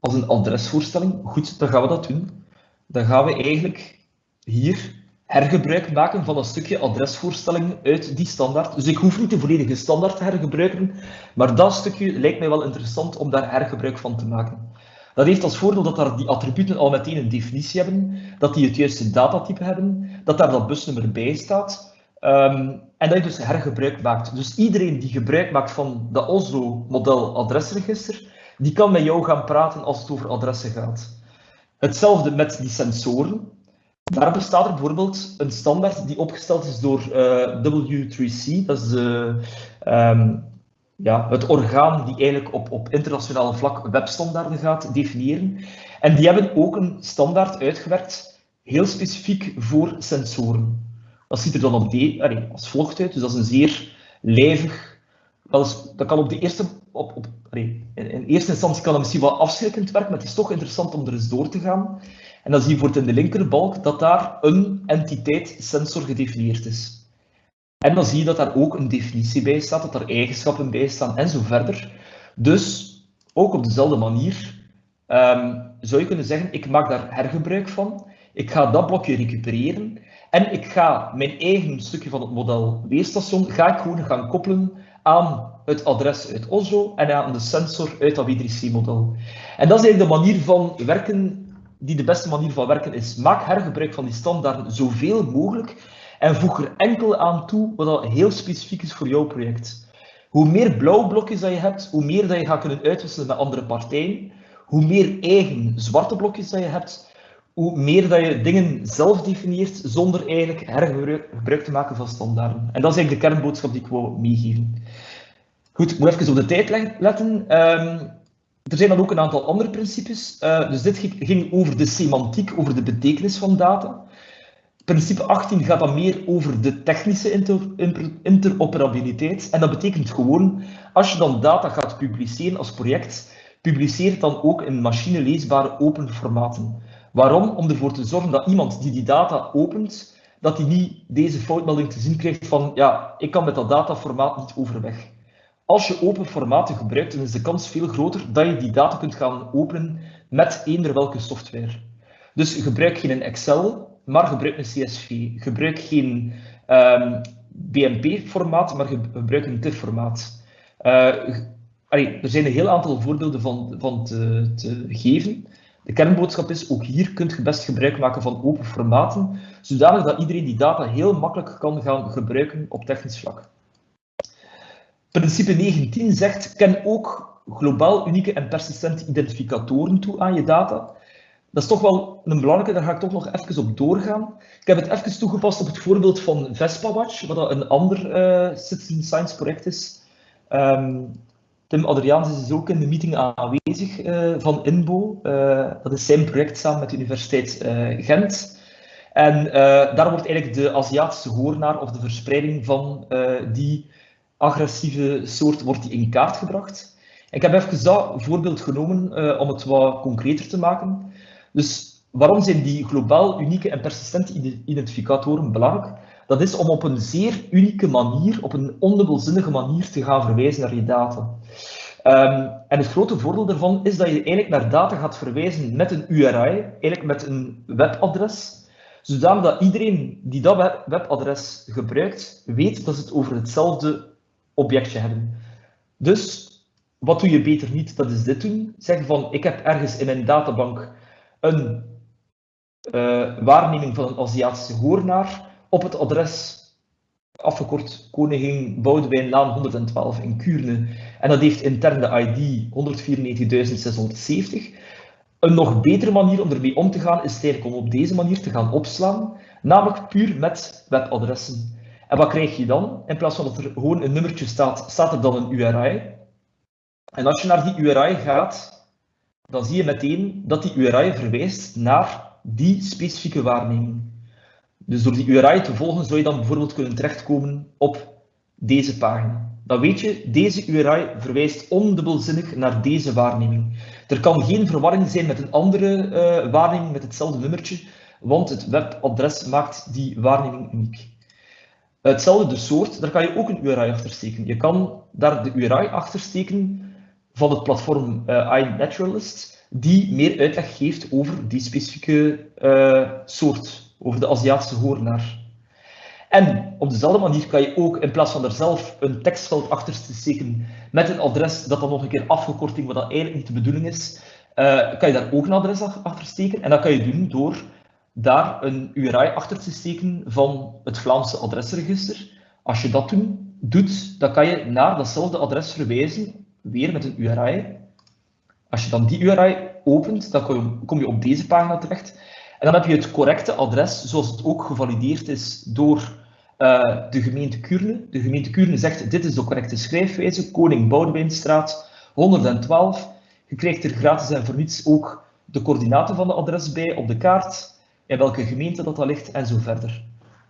Speaker 4: Als een adresvoorstelling. Goed, dan gaan we dat doen. Dan gaan we eigenlijk hier hergebruik maken van een stukje adresvoorstelling uit die standaard. Dus ik hoef niet de volledige standaard te hergebruiken, maar dat stukje lijkt mij wel interessant om daar hergebruik van te maken. Dat heeft als voordeel dat daar die attributen al meteen een definitie hebben, dat die het juiste datatype hebben, dat daar dat busnummer bij staat. Um, en dat je dus hergebruik maakt. Dus iedereen die gebruik maakt van dat Oslo-model adresregister, die kan met jou gaan praten als het over adressen gaat. Hetzelfde met die sensoren. Daar bestaat er bijvoorbeeld een standaard die opgesteld is door uh, W3C, dat is de, um, ja, het orgaan die eigenlijk op, op internationaal vlak webstandaarden gaat definiëren. En die hebben ook een standaard uitgewerkt, heel specifiek voor sensoren. Dat ziet er dan op de, als volgt uit, dus dat is een zeer lijvig, dat kan op de eerste, op, op, in eerste instantie kan dat misschien wel afschrikkend werken, maar het is toch interessant om er eens door te gaan. En dan zie je voor in de linkerbalk dat daar een entiteit sensor gedefinieerd is. En dan zie je dat daar ook een definitie bij staat, dat er eigenschappen bij staan en zo verder. Dus ook op dezelfde manier um, zou je kunnen zeggen, ik maak daar hergebruik van, ik ga dat blokje recupereren en ik ga mijn eigen stukje van het model weerstation ga ik gewoon gaan koppelen aan het adres uit Oslo en aan de sensor uit dat W3C-model. En dat is eigenlijk de manier van werken die de beste manier van werken is. Maak hergebruik van die standaarden zoveel mogelijk en voeg er enkel aan toe wat heel specifiek is voor jouw project. Hoe meer blauwe blokjes dat je hebt, hoe meer dat je gaat kunnen uitwisselen met andere partijen, hoe meer eigen zwarte blokjes dat je hebt, hoe meer dat je dingen zelf definieert zonder eigenlijk hergebruik te maken van standaarden. En dat is eigenlijk de kernboodschap die ik wou meegeven. Goed, ik moet even op de tijd letten. Um, er zijn dan ook een aantal andere principes. Uh, dus dit ging over de semantiek, over de betekenis van data. Principe 18 gaat dan meer over de technische inter interoperabiliteit. En dat betekent gewoon, als je dan data gaat publiceren als project, publiceer het dan ook in machineleesbare open formaten. Waarom? Om ervoor te zorgen dat iemand die die data opent, dat hij niet deze foutmelding te zien krijgt van ja, ik kan met dat dataformaat niet overweg. Als je open formaten gebruikt, dan is de kans veel groter dat je die data kunt gaan openen met eender welke software. Dus gebruik geen Excel, maar gebruik een CSV. Gebruik geen um, ehm, BMP-formaat, maar gebruik een TIFF-formaat. Uh, er zijn een heel aantal voorbeelden van, van te, te, geven. De kernboodschap is, ook hier kunt je best gebruik maken van open formaten, zodanig dat iedereen die data heel makkelijk kan gaan gebruiken op technisch vlak. Principe 19 zegt, ken ook globaal unieke en persistente identificatoren toe aan je data. Dat is toch wel een belangrijke, daar ga ik toch nog even op doorgaan. Ik heb het even toegepast op het voorbeeld van VespaWatch, wat een ander uh, citizen science project is. Um, Tim Adriaans is dus ook in de meeting aanwezig uh, van INBO. Uh, dat is zijn project samen met de Universiteit Gent. En daar wordt eigenlijk de Aziatische hoornaar of de verspreiding van die agressieve soort wordt die in kaart gebracht. Ik heb even dat voorbeeld genomen om het wat concreter te maken. Dus waarom zijn die globaal unieke en persistente identificatoren belangrijk? Dat is om op een zeer unieke manier, op een ondubbelzinnige manier te gaan verwijzen naar je data. Um, en het grote voordeel daarvan is dat je eigenlijk naar data gaat verwijzen met een URI, eigenlijk met een webadres, zodat iedereen die dat webadres gebruikt, weet dat ze het over hetzelfde objectje hebben. Dus, wat doe je beter niet? Dat is dit doen. Zeg van, ik heb ergens in mijn databank een uh, waarneming van een Aziatische hoornaar op het adres, afgekort Koningin Boudewijnlaan 112 in Kuurne. En dat heeft intern de ID 194.670. Een nog betere manier om ermee om te gaan is eigenlijk om op deze manier te gaan opslaan, namelijk puur met webadressen. En wat krijg je dan? In plaats van dat er gewoon een nummertje staat, staat er dan een URI. En als je naar die URI gaat, dan zie je meteen dat die URI verwijst naar die specifieke waarneming. Dus door die URI te volgen zou je dan bijvoorbeeld kunnen terechtkomen op deze pagina. Dan weet je, deze URI verwijst ondubbelzinnig naar deze waarneming. Er kan geen verwarring zijn met een andere uh, waarneming met hetzelfde nummertje, want het webadres maakt die waarneming uniek. Hetzelfde soort, daar kan je ook een URI achter steken. Je kan daar de URI achter steken van het platform uh, iNaturalist, die meer uitleg geeft over die specifieke uh, soort, over de Aziatische hoornaar. En op dezelfde manier kan je ook, in plaats van er zelf een tekstveld achter te steken met een adres dat dan nog een keer afgekorting, wat dat eigenlijk niet de bedoeling is, uh, kan je daar ook een adres achter steken. En dat kan je doen door daar een URI achter te steken van het Vlaamse adresregister, Als je dat doet, dan kan je naar datzelfde adres verwijzen, weer met een URI. Als je dan die URI opent, dan kom je op deze pagina terecht. En dan heb je het correcte adres, zoals het ook gevalideerd is door uh, de gemeente Kuurne. De gemeente Kuurne zegt, dit is de correcte schrijfwijze, Koning Boudewijnstraat 112. Je krijgt er gratis en voor niets ook de coördinaten van de adres bij op de kaart, in welke gemeente dat, dat ligt en zo verder.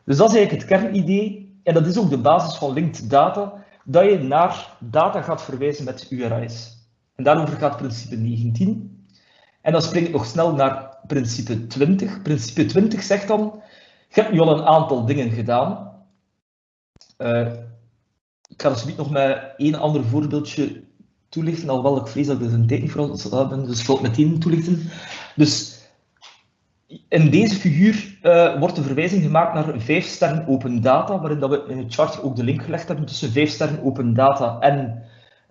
Speaker 4: Dus dat is eigenlijk het kernidee en dat is ook de basis van linked data, dat je naar data gaat verwijzen met URI's. En daarover gaat principe 19. En dan spring ik nog snel naar principe 20. Principe 20 zegt dan, je hebt nu al een aantal dingen gedaan. Uh, ik ga dus nog met één ander voorbeeldje toelichten, alhoewel ik vrees dat ik er een tijd niet voor heb, dus ik zal het meteen toelichten. Dus in deze figuur uh, wordt de verwijzing gemaakt naar 5 sterren open data, waarin dat we in het charter ook de link gelegd hebben tussen 5 sterren open data en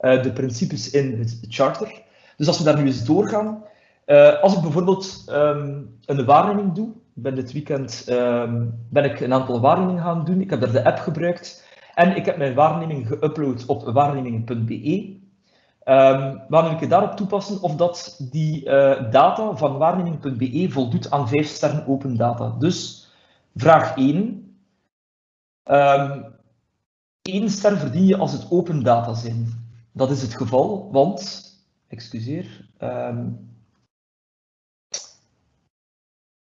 Speaker 4: uh, de principes in het charter. Dus als we daar nu eens doorgaan, uh, als ik bijvoorbeeld um, een waarneming doe, ben dit weekend um, ben ik een aantal waarnemingen gaan doen, ik heb daar de app gebruikt en ik heb mijn waarneming geüpload op waarnemingen.be. Um, wanneer ik daarop toepassen of dat die uh, data van waarneming.be voldoet aan 5 sterren open data. Dus vraag 1. Um, 1 ster verdien je als het open data zijn. Dat is het geval, want, excuseer, um,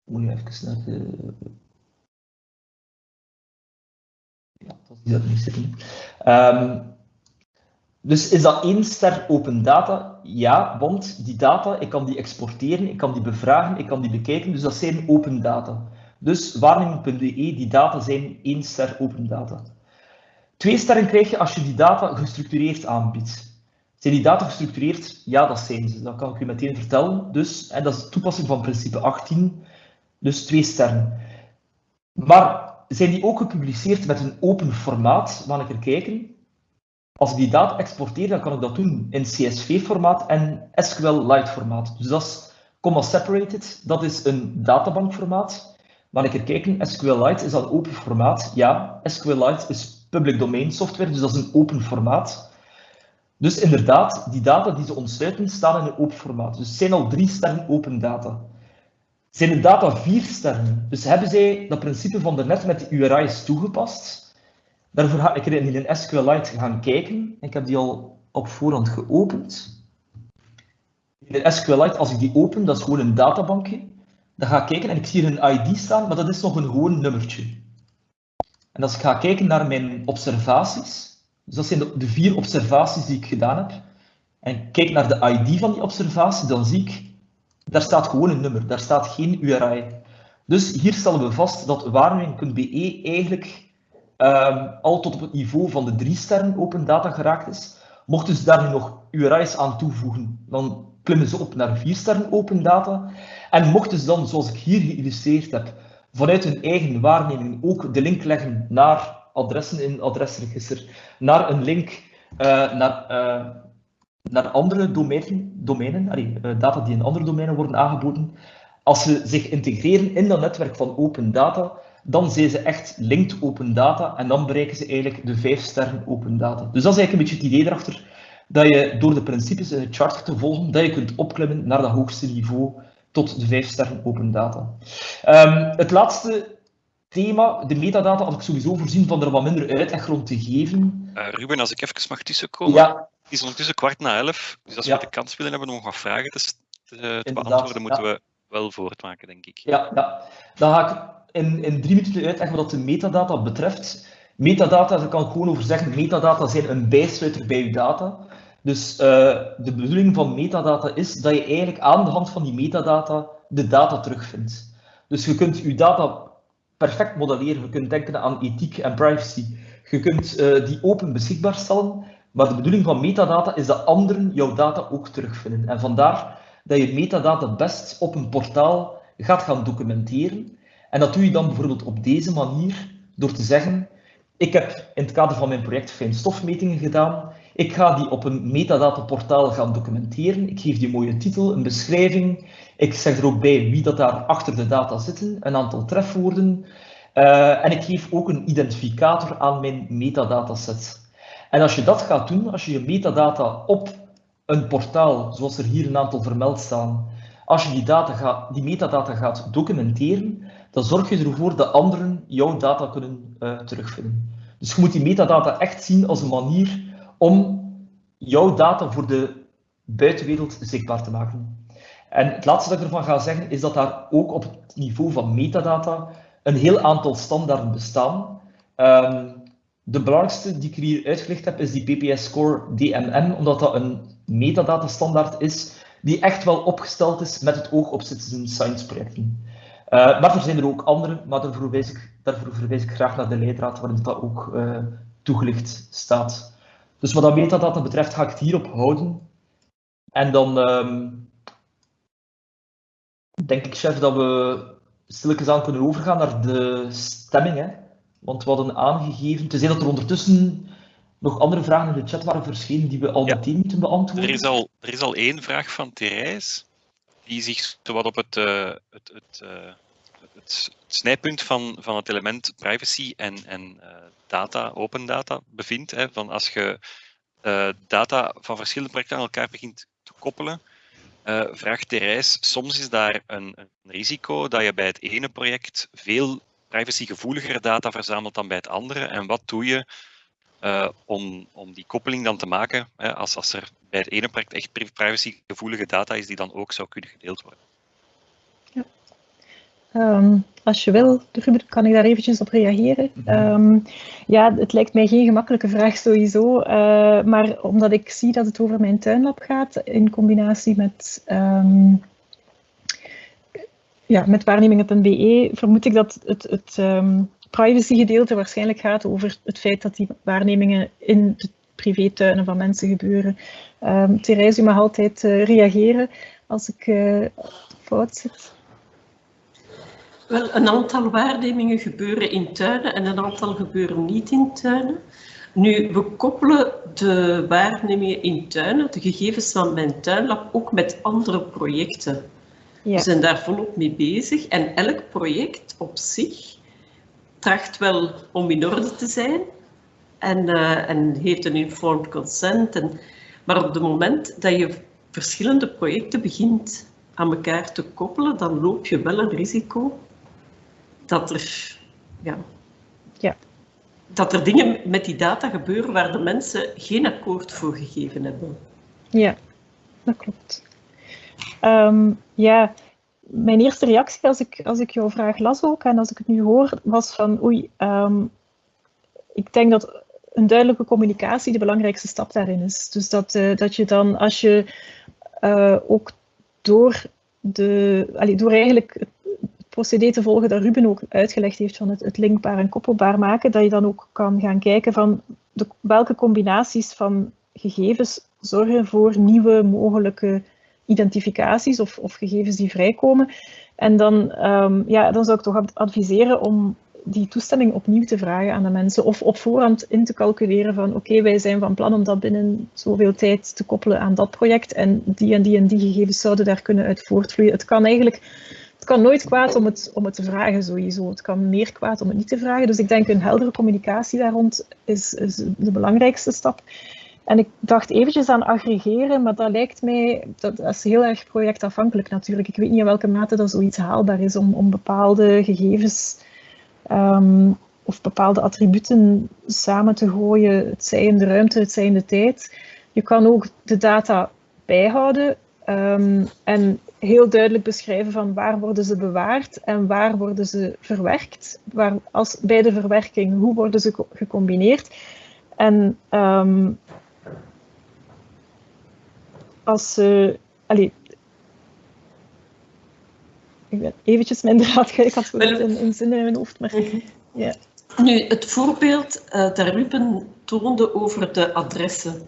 Speaker 4: moet je even naar de... Ja, dat is niet zitten. Dus is dat één ster open data? Ja, want die data, ik kan die exporteren, ik kan die bevragen, ik kan die bekijken, dus dat zijn open data. Dus waarneming.be, die data zijn één ster open data. Twee sterren krijg je als je die data gestructureerd aanbiedt. Zijn die data gestructureerd? Ja, dat zijn ze. Dat kan ik u meteen vertellen. Dus, en dat is toepassing van principe 18, dus twee sterren. Maar zijn die ook gepubliceerd met een open formaat? Mag ik er kijken? Als ik die data exporteer, dan kan ik dat doen in CSV-formaat en SQL-Lite-formaat. Dus dat is comma separated, dat is een databankformaat. Maar ik er kijken, SQLite is dat open formaat? Ja, SQLite is public domain software, dus dat is een open formaat. Dus inderdaad, die data die ze ontsluiten, staan in een open formaat. Dus het zijn al drie sterren open data. Zijn de data vier sterren? Dus hebben zij dat principe van net met de URI's toegepast? Daarvoor ga ik in een SQLite gaan kijken. Ik heb die al op voorhand geopend. In de SQLite, als ik die open, dat is gewoon een databankje. Dan ga ik kijken en ik zie hier een ID staan, maar dat is nog een gewoon nummertje. En als ik ga kijken naar mijn observaties, dus dat zijn de, de vier observaties die ik gedaan heb, en ik kijk naar de ID van die observatie, dan zie ik, daar staat gewoon een nummer, daar staat geen URI. Dus hier stellen we vast dat waarneming.be eigenlijk um, al tot op het niveau van de drie sterren open data geraakt is. Mochten ze daar nu nog URI's aan toevoegen, dan klimmen ze op naar vier sterren open data. En mochten ze dan, zoals ik hier geïllustreerd heb, vanuit hun eigen waarneming ook de link leggen naar adressen in het adresregister, naar een link uh, naar, uh, naar andere domeinen, domeinen uh, data die in andere domeinen worden aangeboden. Als ze zich integreren in dat netwerk van open data, dan zijn ze echt linked open data en dan bereiken ze eigenlijk de vijf sterren open data. Dus dat is eigenlijk een beetje het idee erachter, dat je door de principes in het charter te volgen, dat je kunt opklimmen naar dat hoogste niveau tot de vijf sterren open data. Um, het laatste thema, de metadata, had ik sowieso voorzien van er wat minder uitleg rond te geven.
Speaker 5: Uh, Ruben, als ik even mag tussenkomen.
Speaker 4: Ja.
Speaker 5: Het is ondertussen kwart na elf, dus als we de kans willen hebben om wat vragen te, te, te beantwoorden, moeten we wel voortmaken, denk ik.
Speaker 4: Ja, ja. dan ga ik in, in drie minuten uitleggen wat de metadata betreft. Metadata, daar kan ik gewoon over zeggen, metadata zijn een bijsluiter bij je data. Dus uh, de bedoeling van metadata is dat je eigenlijk aan de hand van die metadata de data terugvindt. Dus je kunt je data perfect modelleren. Je kunt denken aan ethiek en privacy. Je kunt uh, die open beschikbaar stellen. Maar de bedoeling van metadata is dat anderen jouw data ook terugvinden. En vandaar dat je metadata best op een portaal gaat gaan documenteren. En dat doe je dan bijvoorbeeld op deze manier, door te zeggen, ik heb in het kader van mijn project fijnstofmetingen gedaan, ik ga die op een metadataportaal gaan documenteren, ik geef die een mooie titel, een beschrijving, ik zeg er ook bij wie dat daar achter de data zitten, een aantal trefwoorden, Uh, en ik geef ook een identificator aan mijn metadataset. En als je dat gaat doen, als je je metadata op een portaal, zoals er hier een aantal vermeld staan, als je die, data gaat, die metadata gaat documenteren, dan zorg je ervoor dat anderen jouw data kunnen uh, terugvinden. Dus je moet die metadata echt zien als een manier om jouw data voor de buitenwereld zichtbaar te maken. En het laatste dat ik ervan ga zeggen, is dat daar ook op het niveau van metadata een heel aantal standaarden bestaan. Um, de belangrijkste die ik hier uitgelegd heb, is die PPS Score DMM, omdat dat een metadata standaard is die echt wel opgesteld is met het oog op citizen science projecten. Uh, maar er zijn er ook andere, maar daarvoor verwijs ik, daarvoor verwijs ik graag naar de leidraad waarin dat ook uh, toegelicht staat. Dus wat dat metadata betreft ga ik het hierop houden. En dan um, denk ik, chef, dat we stilletjes aan kunnen overgaan naar de stemming. Hè? Want we hadden aangegeven, tenzij dat er ondertussen nog andere vragen in de chat waren verschenen die we al ja. meteen moeten beantwoorden.
Speaker 5: Er is al, er is al één vraag van Therese, die zich wat op het, uh, het, het, uh, het, snijpunt van, van het element privacy en, en uh, data, open data, bevindt. Hè, van als je data van verschillende projecten aan elkaar begint te koppelen, vraagt Therese, soms is daar een, een risico dat je bij het ene project veel privacygevoeligere data verzamelt dan bij het andere. En wat doe je uh, om, om die koppeling dan te maken, hè, als, als er bij het ene project echt privacygevoelige data is die dan ook zou kunnen gedeeld worden.
Speaker 3: Ja. Um, als je wil, Ruben, kan ik daar eventjes op reageren? Um, ja, het lijkt mij geen gemakkelijke vraag sowieso, uh, maar omdat ik zie dat het over mijn tuinlab gaat, in combinatie met, um, ja, met waarnemingen.be, vermoed ik dat het, het privacygedeelte waarschijnlijk gaat over het feit dat die waarnemingen in de privétuinen van mensen gebeuren. Um, Therese, u mag altijd uh, reageren als ik uh, fout zit.
Speaker 6: Wel, een aantal waarnemingen gebeuren in tuinen en een aantal gebeuren niet in tuinen. Nu, we koppelen de waarnemingen in tuinen, de gegevens van mijn tuinlab, ook met andere projecten. Ja. We zijn daar volop mee bezig en elk project op zich tracht wel om in orde te zijn en, uh, en heeft een informed consent. En, maar op het moment dat je verschillende projecten begint aan elkaar te koppelen, dan loop je wel een risico dat er, ja, ja. dat er dingen met die data gebeuren waar de mensen geen akkoord voor gegeven hebben.
Speaker 3: Ja, dat klopt. Um, ja, mijn eerste reactie als ik, als ik jouw vraag las ook en als ik het nu hoor, was van oei, um, ik denk dat een duidelijke communicatie de belangrijkste stap daarin is. Dus dat, uh, dat je dan, als je uh, ook door, de, allee, door eigenlijk het procedé te volgen dat Ruben ook uitgelegd heeft van het, het linkbaar en koppelbaar maken, dat je dan ook kan gaan kijken van de, welke combinaties van gegevens zorgen voor nieuwe mogelijke identificaties of, of gegevens die vrijkomen. En dan, um, ja, dan zou ik toch adviseren om die toestemming opnieuw te vragen aan de mensen of op voorhand in te calculeren van oké, wij zijn van plan om dat binnen zoveel tijd te koppelen aan dat project en die en die en die gegevens zouden daar kunnen uit voortvloeien. Het kan eigenlijk, het kan nooit kwaad om het, om het te vragen sowieso. Het kan meer kwaad om het niet te vragen. Dus ik denk een heldere communicatie daar rond is, de belangrijkste stap. En ik dacht eventjes aan aggregeren, maar dat lijkt mij, dat, is heel erg projectafhankelijk natuurlijk. Ik weet niet in welke mate dat zoiets haalbaar is om, om bepaalde gegevens um, of bepaalde attributen samen te gooien, het zij in de ruimte, het zij in de tijd. Je kan ook de data bijhouden um, en heel duidelijk beschrijven van waar worden ze bewaard en waar worden ze verwerkt. Waar, als, bij de verwerking, hoe worden ze gecombineerd. En um, als ze... Allee, ik ben eventjes mijn draad Ik had het in, in zin in mijn hoofd, maar... Ja.
Speaker 6: Nu, het voorbeeld uh, dat Ruben toonde over de adressen.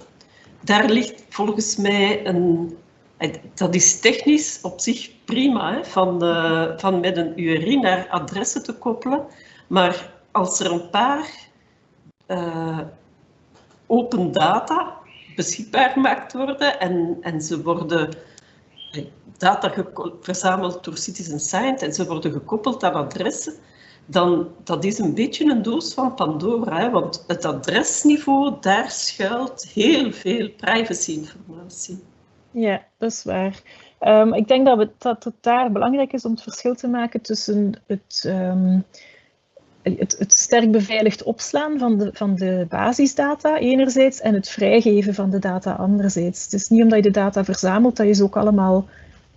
Speaker 6: Daar ligt volgens mij een... Eh, dat is technisch op zich prima, hè, van, de, van met een URI naar adressen te koppelen. Maar als er een paar uh, open data beschikbaar gemaakt worden en, en ze worden data verzameld door Citizen Science en ze worden gekoppeld aan adressen, dan dat is een beetje een doos van Pandora. Hè, want het adresniveau, daar schuilt heel veel privacyinformatie.
Speaker 3: Ja, dat is waar. Um, ik denk dat, dat het daar belangrijk is om het verschil te maken tussen het, um, het, het, sterk beveiligd opslaan van de, van de basisdata enerzijds en het vrijgeven van de data anderzijds. Het is niet omdat je de data verzamelt dat je ze ook allemaal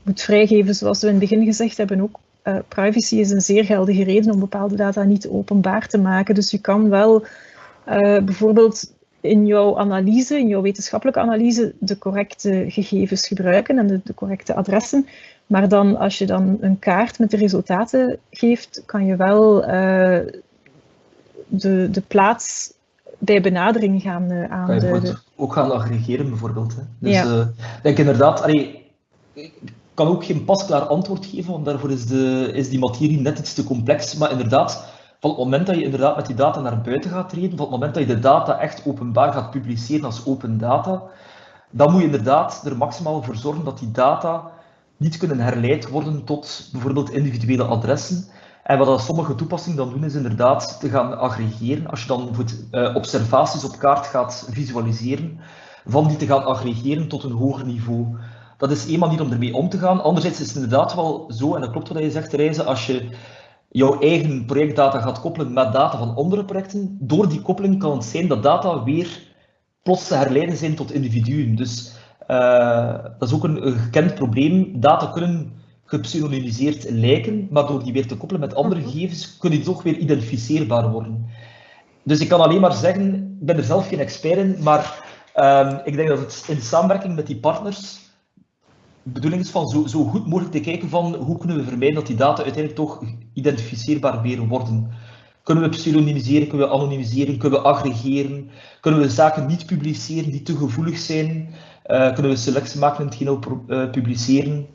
Speaker 3: moet vrijgeven, zoals we in het begin gezegd hebben, ook uh, privacy is een zeer geldige reden om bepaalde data niet openbaar te maken. Dus je kan wel uh, bijvoorbeeld in jouw analyse, in jouw wetenschappelijke analyse, de correcte gegevens gebruiken en de, de, correcte adressen. Maar dan, als je dan een kaart met de resultaten geeft, kan je wel uh, de, de plaats bij benadering gaan uh, aanduiden. Kan je
Speaker 4: ook gaan aggregeren bijvoorbeeld. Hè? Dus ja. uh, denk inderdaad, allee, ik kan ook geen pasklaar antwoord geven, want daarvoor is, de, is die materie net iets te complex. Maar inderdaad, van het moment dat je inderdaad met die data naar buiten gaat treden, van het moment dat je de data echt openbaar gaat publiceren als open data, dan moet je inderdaad er maximaal voor zorgen dat die data niet kunnen herleid worden tot bijvoorbeeld individuele adressen. En wat sommige toepassingen dan doen, is inderdaad te gaan aggregeren. Als je dan uh, observaties op kaart gaat visualiseren, van die te gaan aggregeren tot een hoger niveau. Dat is één manier om ermee om te gaan. Anderzijds is het inderdaad wel zo, en dat klopt wat je zegt, Reizen, als je jouw eigen projectdata gaat koppelen met data van andere projecten, door die koppeling kan het zijn dat data weer plots te herleiden zijn tot individuen. Dus uh, dat is ook een, een, gekend probleem. Data kunnen gepseudonymiseerd lijken, maar door die weer te koppelen met andere mhm. gegevens, kunnen die toch weer identificeerbaar worden. Dus ik kan alleen maar zeggen, ik ben er zelf geen expert in, maar um, ik denk dat het in samenwerking met die partners de bedoeling is van zo, zo, goed mogelijk te kijken van hoe kunnen we vermijden dat die data uiteindelijk toch identificeerbaar weer worden. Kunnen we pseudonymiseren, kunnen we anonimiseren, kunnen we aggregeren, kunnen we zaken niet publiceren die te gevoelig zijn, uh, kunnen we selectie maken in hetgeen we uh, publiceren.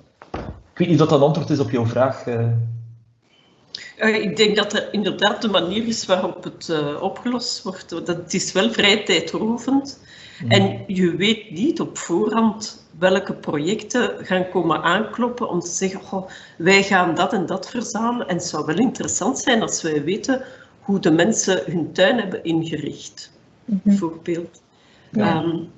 Speaker 4: Ik weet niet of dat een antwoord is op jouw vraag. Uh.
Speaker 6: ik denk dat er inderdaad de manier is waarop het opgelost wordt. Dat is wel vrij tijdrovend. Mm. En je weet niet op voorhand welke projecten gaan komen aankloppen om te zeggen, goh, wij gaan dat en dat verzamelen. En het zou wel interessant zijn als wij weten hoe de mensen hun tuin hebben ingericht, mm bijvoorbeeld.
Speaker 3: Ja. Um,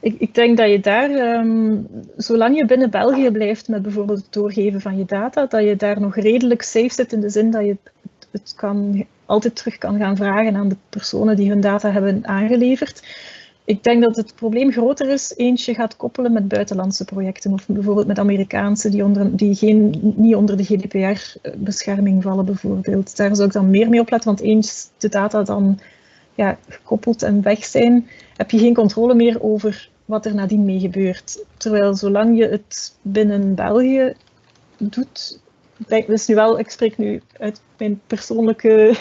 Speaker 3: ik, ik, denk dat je daar, um, zolang je binnen België blijft met bijvoorbeeld het doorgeven van je data, dat je daar nog redelijk safe zit in de zin dat je het, het kan, altijd terug kan gaan vragen aan de personen die hun data hebben aangeleverd ik denk dat het probleem groter is, eentje gaat koppelen met buitenlandse projecten of bijvoorbeeld met Amerikaanse die, onder, die geen, niet onder de GDPR-bescherming vallen bijvoorbeeld. Daar zou ik dan meer mee opletten, want eens de data dan ja, gekoppeld en weg zijn, heb je geen controle meer over wat er nadien mee gebeurt. Terwijl zolang je het binnen België doet, denk, dus nu wel, ik spreek nu uit mijn persoonlijke,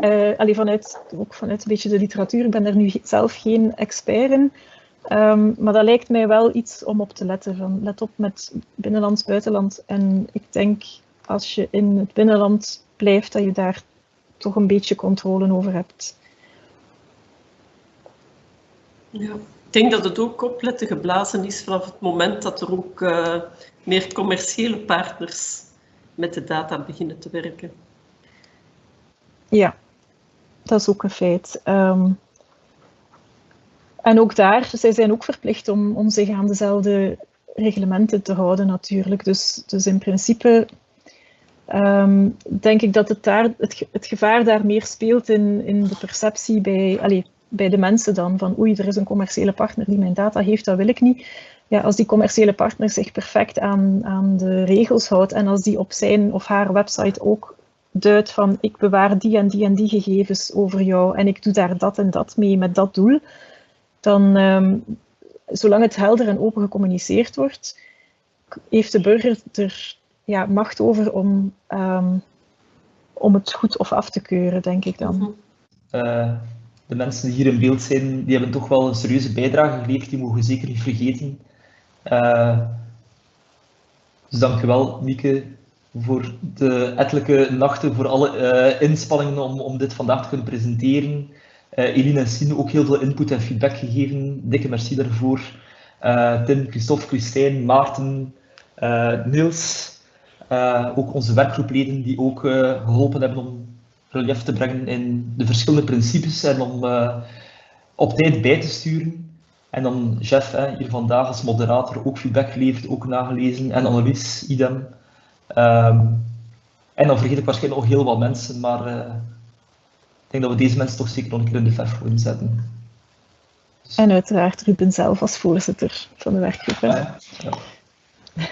Speaker 3: uh, allee, vanuit, ook vanuit een beetje de literatuur, ik ben daar nu zelf geen expert in. Um, maar dat lijkt mij wel iets om op te letten. Van, let op met binnenlands, buitenland. En ik denk als je in het binnenland blijft, dat je daar toch een beetje controle over hebt.
Speaker 6: Ja, ik denk dat het ook opletten geblazen is vanaf het moment dat er ook uh, meer commerciële partners met de data beginnen te werken.
Speaker 3: Ja, dat is ook een feit. Um, en ook daar, zij zijn ook verplicht om, om zich aan dezelfde reglementen te houden natuurlijk. Dus, dus in principe um, denk ik dat het, daar, het, het gevaar daar meer speelt in, in de perceptie bij, allez, bij de mensen dan. Van oei, er is een commerciële partner die mijn data heeft, dat wil ik niet ja, als die commerciële partner zich perfect aan, aan de regels houdt en als die op zijn of haar website ook duidt van ik bewaar die en die en die gegevens over jou en ik doe daar dat en dat mee met dat doel, dan um, zolang het helder en open gecommuniceerd wordt, heeft de burger er ja, macht over om, um, om het goed of af te keuren, denk ik dan.
Speaker 4: Uh, de mensen die hier in beeld zijn, die hebben toch wel een serieuze bijdrage geleverd, die mogen zeker niet vergeten. Uh, dus dankjewel, Mieke, voor de ettelijke nachten, voor alle uh, inspanningen om, om dit vandaag te kunnen presenteren. Uh, Eline en Sine ook heel veel input en feedback gegeven. Dikke merci daarvoor. Tim, Christophe, Christijn, Maarten, Niels, ook onze werkgroepleden die ook geholpen hebben om relief te brengen in de verschillende principes en om uh, op tijd bij te sturen. En dan Jeff hè, hier vandaag als moderator ook feedback levert, ook nagelezen. En Annelies, idem. Um, en dan vergeet ik waarschijnlijk nog heel wat mensen, maar uh, ik denk dat we deze mensen toch zeker nog een keer in de verf moeten zetten.
Speaker 3: En uiteraard Ruben zelf als voorzitter van de werkgroep.
Speaker 4: Ah, ja. Ja.